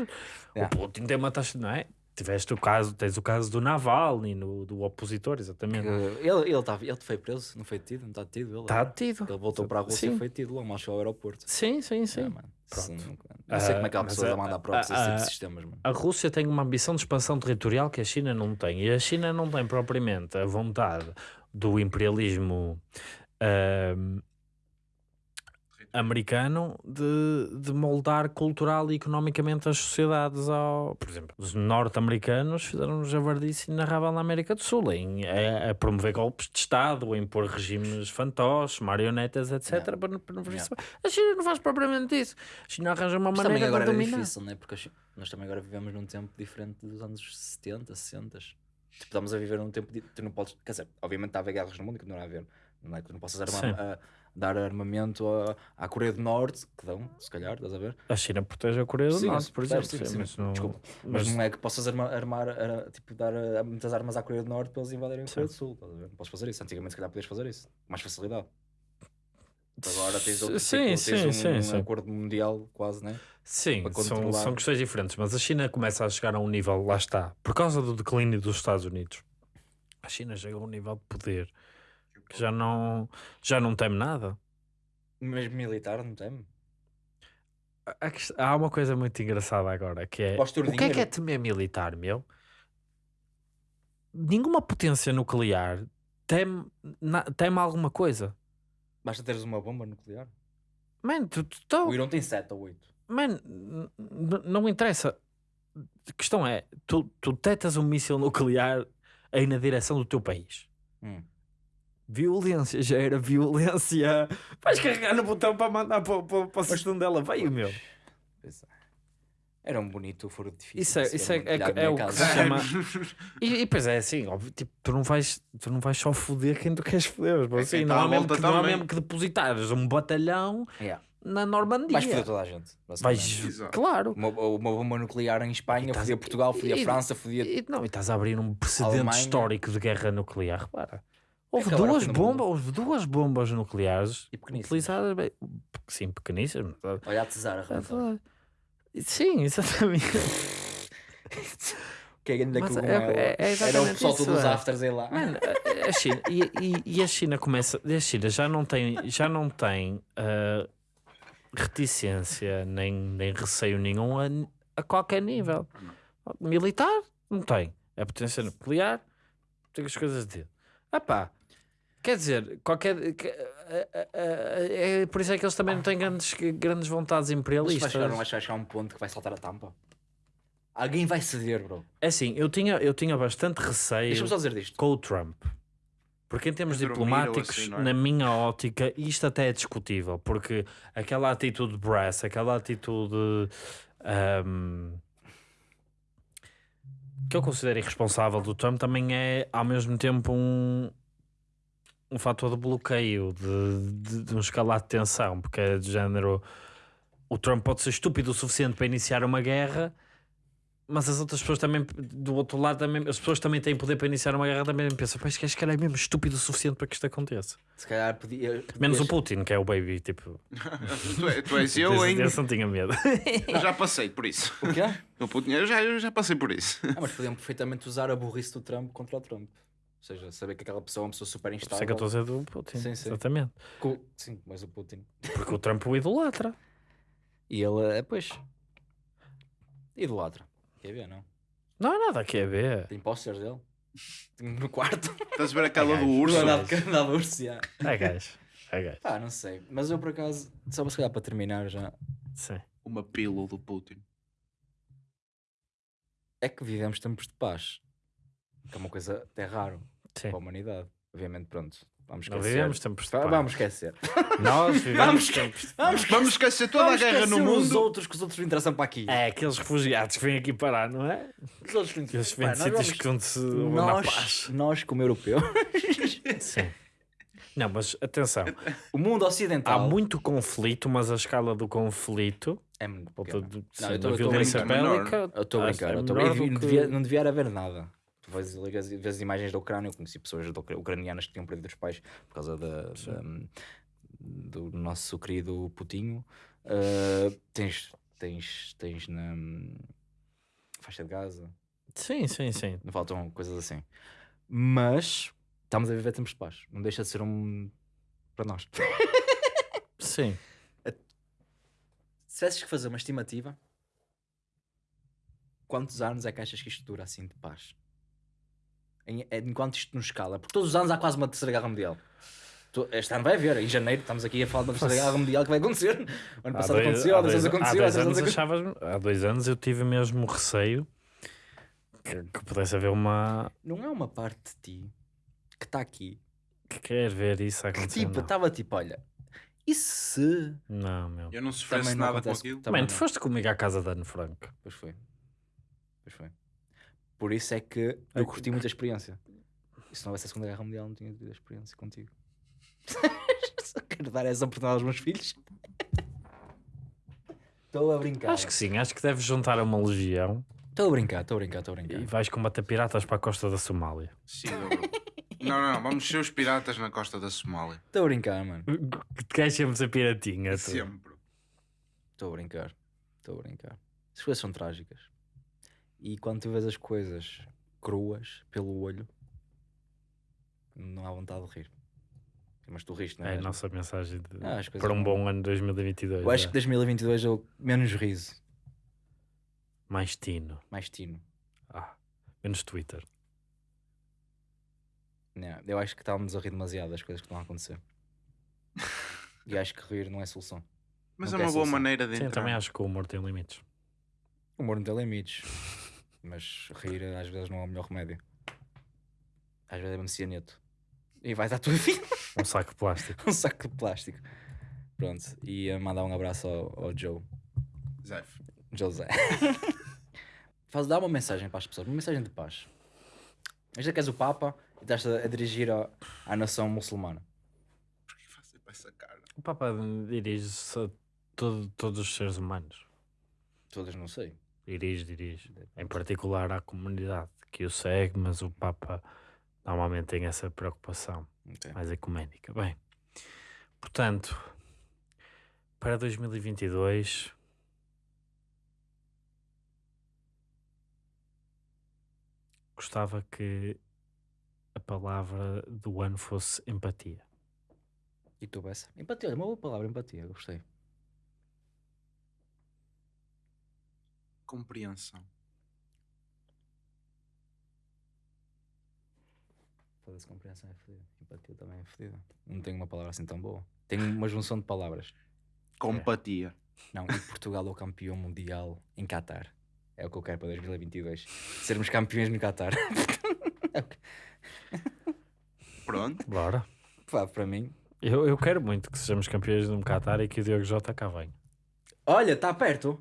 Yeah. O Putin tem uma taxa, não é? Tiveste o caso, tens o caso do Navalny, no, do opositor, exatamente. Que Ele, ele, tá, ele foi preso, não foi detido, não está detido. Ele, Está detido. ele voltou para a Rússia Sim. e foi detido lá, mas ao aeroporto. Sim, sim, sim. É, mano. Pronto. Sim, não sei como é que há Ah, pessoas a- a mandar para esse a- tipo a- de sistemas, mano. A Rússia tem uma ambição de expansão territorial que a China não tem. E a China não tem propriamente a vontade do imperialismo ahm, americano de, de moldar cultural e economicamente as sociedades ao... Por exemplo, os norte-americanos fizeram um javardice narrável na América do Sul em, a, a promover golpes de Estado, a impor regimes fantoches, marionetas, etc. Yeah. Para, para, para Yeah. A China não faz propriamente isso. A China arranja uma Mas maneira agora de é dominar. difícil, né? Porque nós também agora vivemos num tempo diferente dos anos 70, 60. Tipo, estamos a viver num tempo. De, tu não podes. Quer dizer, obviamente está a haver guerras no mundo e continuará a haver. Não é que tu não possas armar, a- dar armamento à, à Coreia do Norte, que dão, se calhar, estás a ver? A China protege a Coreia do Sim, Norte, por exemplo. sim, sim, sim. mas não, Desculpa. Mas, mas não é que possas armar, armar a- tipo, dar a- muitas armas à Coreia do Norte para eles invadirem a. Coreia do Sul. Estás a ver? Não podes fazer isso. Antigamente, se calhar, podias fazer isso. Mais facilidade. Agora tens, outro, Sim, tipo, tens sim, um, sim, um acordo mundial, quase, né? Sim, são, são questões diferentes, mas a China começa a chegar a um nível, lá está, por causa do declínio dos Estados Unidos. A China chega a um nível de poder que já não, já não teme nada. Mesmo militar, não tem? A- a quest- Há uma coisa muito engraçada agora que é o que é que é temer militar, meu? Nenhuma potência nuclear teme, na- teme alguma coisa. Basta teres uma bomba nuclear. Man, tu, tu, tu- O Irão tem 7 ou 8. Man, n- n- não interessa. A questão é, tu, tu tetas um míssil nuclear aí na direção do teu país. Hum. Violência, já era violência. Vais carregar no botão para mandar para, para, para o sítio onde ela veio, meu. É. Era um bonito furo difícil. Isso é, de se isso é, ver é, da é o que se chama. E, e pois é assim, óbvio, tipo, tu não vais, tu não vais só foder quem tu queres foder. É assim, não, há mesmo que, não há mesmo que depositares um batalhão Yeah. na Normandia. Vais foder toda a gente. Vais- Exato. claro. Uma, uma bomba nuclear em Espanha, estás- fodia Portugal, fodia e- França, fodia. E, não, e estás a abrir um precedente Alemanha. histórico de guerra nuclear. Repara, houve duas, bombas, houve duas bombas nucleares E utilizadas, bem, sim, pequeníssimas. mas- Olha a tesara, é. Sim, exatamente. Que é grande Mas cogumelo. é- é- é Era o pessoal isso, todo dos é. afters aí lá. Mano, a- China, e, e- e a China começa, a China já não tem, já não tem ah, reticência nem, nem receio nenhum a, a qualquer nível. Militar, não tem. É potência nuclear, tem as coisas dele. Ah pá, quer dizer, qualquer. é por isso é que eles também não têm grandes, grandes vontades Mas vai imperialistas. chegar, não vai chegar a um ponto que vai saltar a tampa. Alguém vai ceder, bro. É assim, eu tinha, eu tinha bastante receio. Deixa-me só dizer disto. com o Trump. Porque em termos diplomáticos, assim, é? na minha ótica, isto até é discutível, porque aquela atitude brass, aquela atitude ahm, que eu considero irresponsável do Trump também é ao mesmo tempo um, um fator de bloqueio, de, de, de um escalar de tensão, porque é de género o Trump pode ser estúpido o suficiente para iniciar uma guerra, mas as outras pessoas também, do outro lado, também, as pessoas também têm poder para iniciar uma guerra, também pensam, pois que cara é mesmo estúpido o suficiente para que isto aconteça. Se calhar podia. Menos o Putin, que é o baby, tipo, tu, é- tu és eu, hein? esse não tinha medo. Eu já passei por isso. O quê? Eu, puto, eu já, eu já passei por isso. Ah, mas podiam perfeitamente usar a burrice do Trump contra o Trump. Ou seja, saber que aquela pessoa é uma pessoa super Por isso é que eu instável. estou a dizer do Putin, Sim, sim. exatamente. Co- Sim, mas o Putin. Porque o Trump o idolatra. E ele, é, pois. Idolatra. Quer ver, não? Não há nada aqui a ver. Tem posters dele? No quarto. Estás a ver aquela do gajo. urso? Não andava urso, já. É gajo. É gajo. Pá, não sei. Mas eu por acaso, só se calhar para terminar já, Sim. Uma pílula do Putin. é que vivemos tempos de paz. Que é uma coisa até raro Sim. para a humanidade. Obviamente, pronto. Vamos Não esquecer. vivemos tempos de paz. Vamos esquecer. Nós vivemos Vamos tempos de Vamos, Vamos esquecer toda vamos a guerra no esquecer Os mundo. outros que os outros não interessam para aqui. É, aqueles refugiados que vêm aqui parar, não é? Os outros não que vêm Pá, de sítios vamos- que onde se nós, paz. nós, como europeus, Sim. Não, mas atenção, o mundo ocidental há muito conflito, mas a escala do conflito, é muito pequena. Não, eu estou a brincar. eu não, que- devia, não devia haver nada. Vês as imagens da Ucrânia, eu conheci pessoas da ucranianas que tinham perdido os pais por causa da, da- do nosso querido Putinho. Ah, tens, tens, tens na faixa de Gaza, Sim, sim, sim. não faltam coisas assim. Mas estamos a viver tempos de paz. Não deixa de ser um para nós. Sim. Se tivesses que fazer uma estimativa, quantos anos é que achas que isto dura assim de paz? Em, é- enquanto isto nos escala, porque todos os anos há quase uma terceira guerra mundial. Este ano vai haver, em janeiro, estamos aqui a falar de uma terceira guerra mundial que vai acontecer. O ano Há passado dois- aconteceu, há dois anos há aconteceu, há dois anos anos aconteceu. achavas- há dois anos eu tive mesmo receio que, que pudesse haver uma Não é uma parte de ti que está aqui que quer ver isso que acontecer. tipo, não. estava tipo, olha, e se. não, meu. Eu não sofresse não nada com aquilo. Também Mano, tu não. foste comigo à casa da Anne Franco. Pois foi. Pois foi. Por isso é que É eu que- curti muita experiência. E se não houvesse a Segunda Guerra Mundial, não tinha tido a experiência contigo. Só quero dar essa oportunidade aos meus filhos. Estou a brincar. Acho que sim, acho que deves juntar a uma legião Estou a brincar, estou a brincar, estou a e brincar. vais combater piratas para a costa da Somália. Sim. Não, não, vamos ser os piratas na costa da Somália. Estou a brincar, mano. Que te queres sempre ser piratinha. tu. Sempre. Estou a brincar. Estou a brincar. As coisas são trágicas. E quando tu vês as coisas cruas pelo olho, não há vontade de rir. Mas tu riste, não é? É a nossa mensagem de- Ah, para um bom ano 2022. Eu acho é. que 2022 é o menos riso, Mais tino. mais tino. Ah, menos Twitter. Não, eu acho que estávamos a rir demasiado das coisas que estão a acontecer. e acho que rir não é solução. Mas Não é uma boa solução. maneira de Sim, eu entrar. também acho que o humor tem limites. O humor não tem limites. Mas rir às vezes não é o melhor remédio. Às vezes é um cianeto. E vais à tua vida Um saco de plástico. um saco de plástico. Pronto. E a mandar um abraço ao, ao Joe. Zef. José. Faz, dá uma mensagem para as pessoas, uma mensagem de paz. Imagina que és o Papa e estás a, a dirigir a- à nação muçulmana. Porquê faz sempre essa cara? O Papa dirige-se a todo- todos os seres humanos. Todas não sei. Dirige, dirige. Em particular à comunidade que o segue, mas o Papa normalmente tem essa preocupação Ok. mais ecuménica. Bem, portanto, para 2022. Gostava que a palavra do ano fosse empatia. E tu, Bessa? Empatia, olha, uma boa palavra, empatia, gostei. Compreensão. Foda-se, compreensão é fodida. Empatia também é fodida. Não tenho uma palavra assim tão boa. Tenho uma junção de palavras. Compatia. Não, e Portugal é o campeão mundial em Qatar. É o que eu quero para 2022. Sermos campeões no Qatar. Pronto. Bora. Pá, para mim. Eu, eu quero muito que sejamos campeões no Qatar e que o Diogo Jota cá venha. Olha, está perto.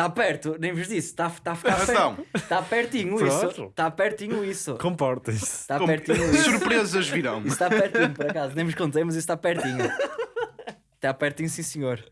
Está perto, nem vos disse. Está tá a ficar perto. Está pertinho isso. Está pertinho isso. Comportem-se. Está com- pertinho isso. surpresas virão. Isso está pertinho, por acaso. Nem vos contei, mas isso está pertinho. Está pertinho, sim senhor.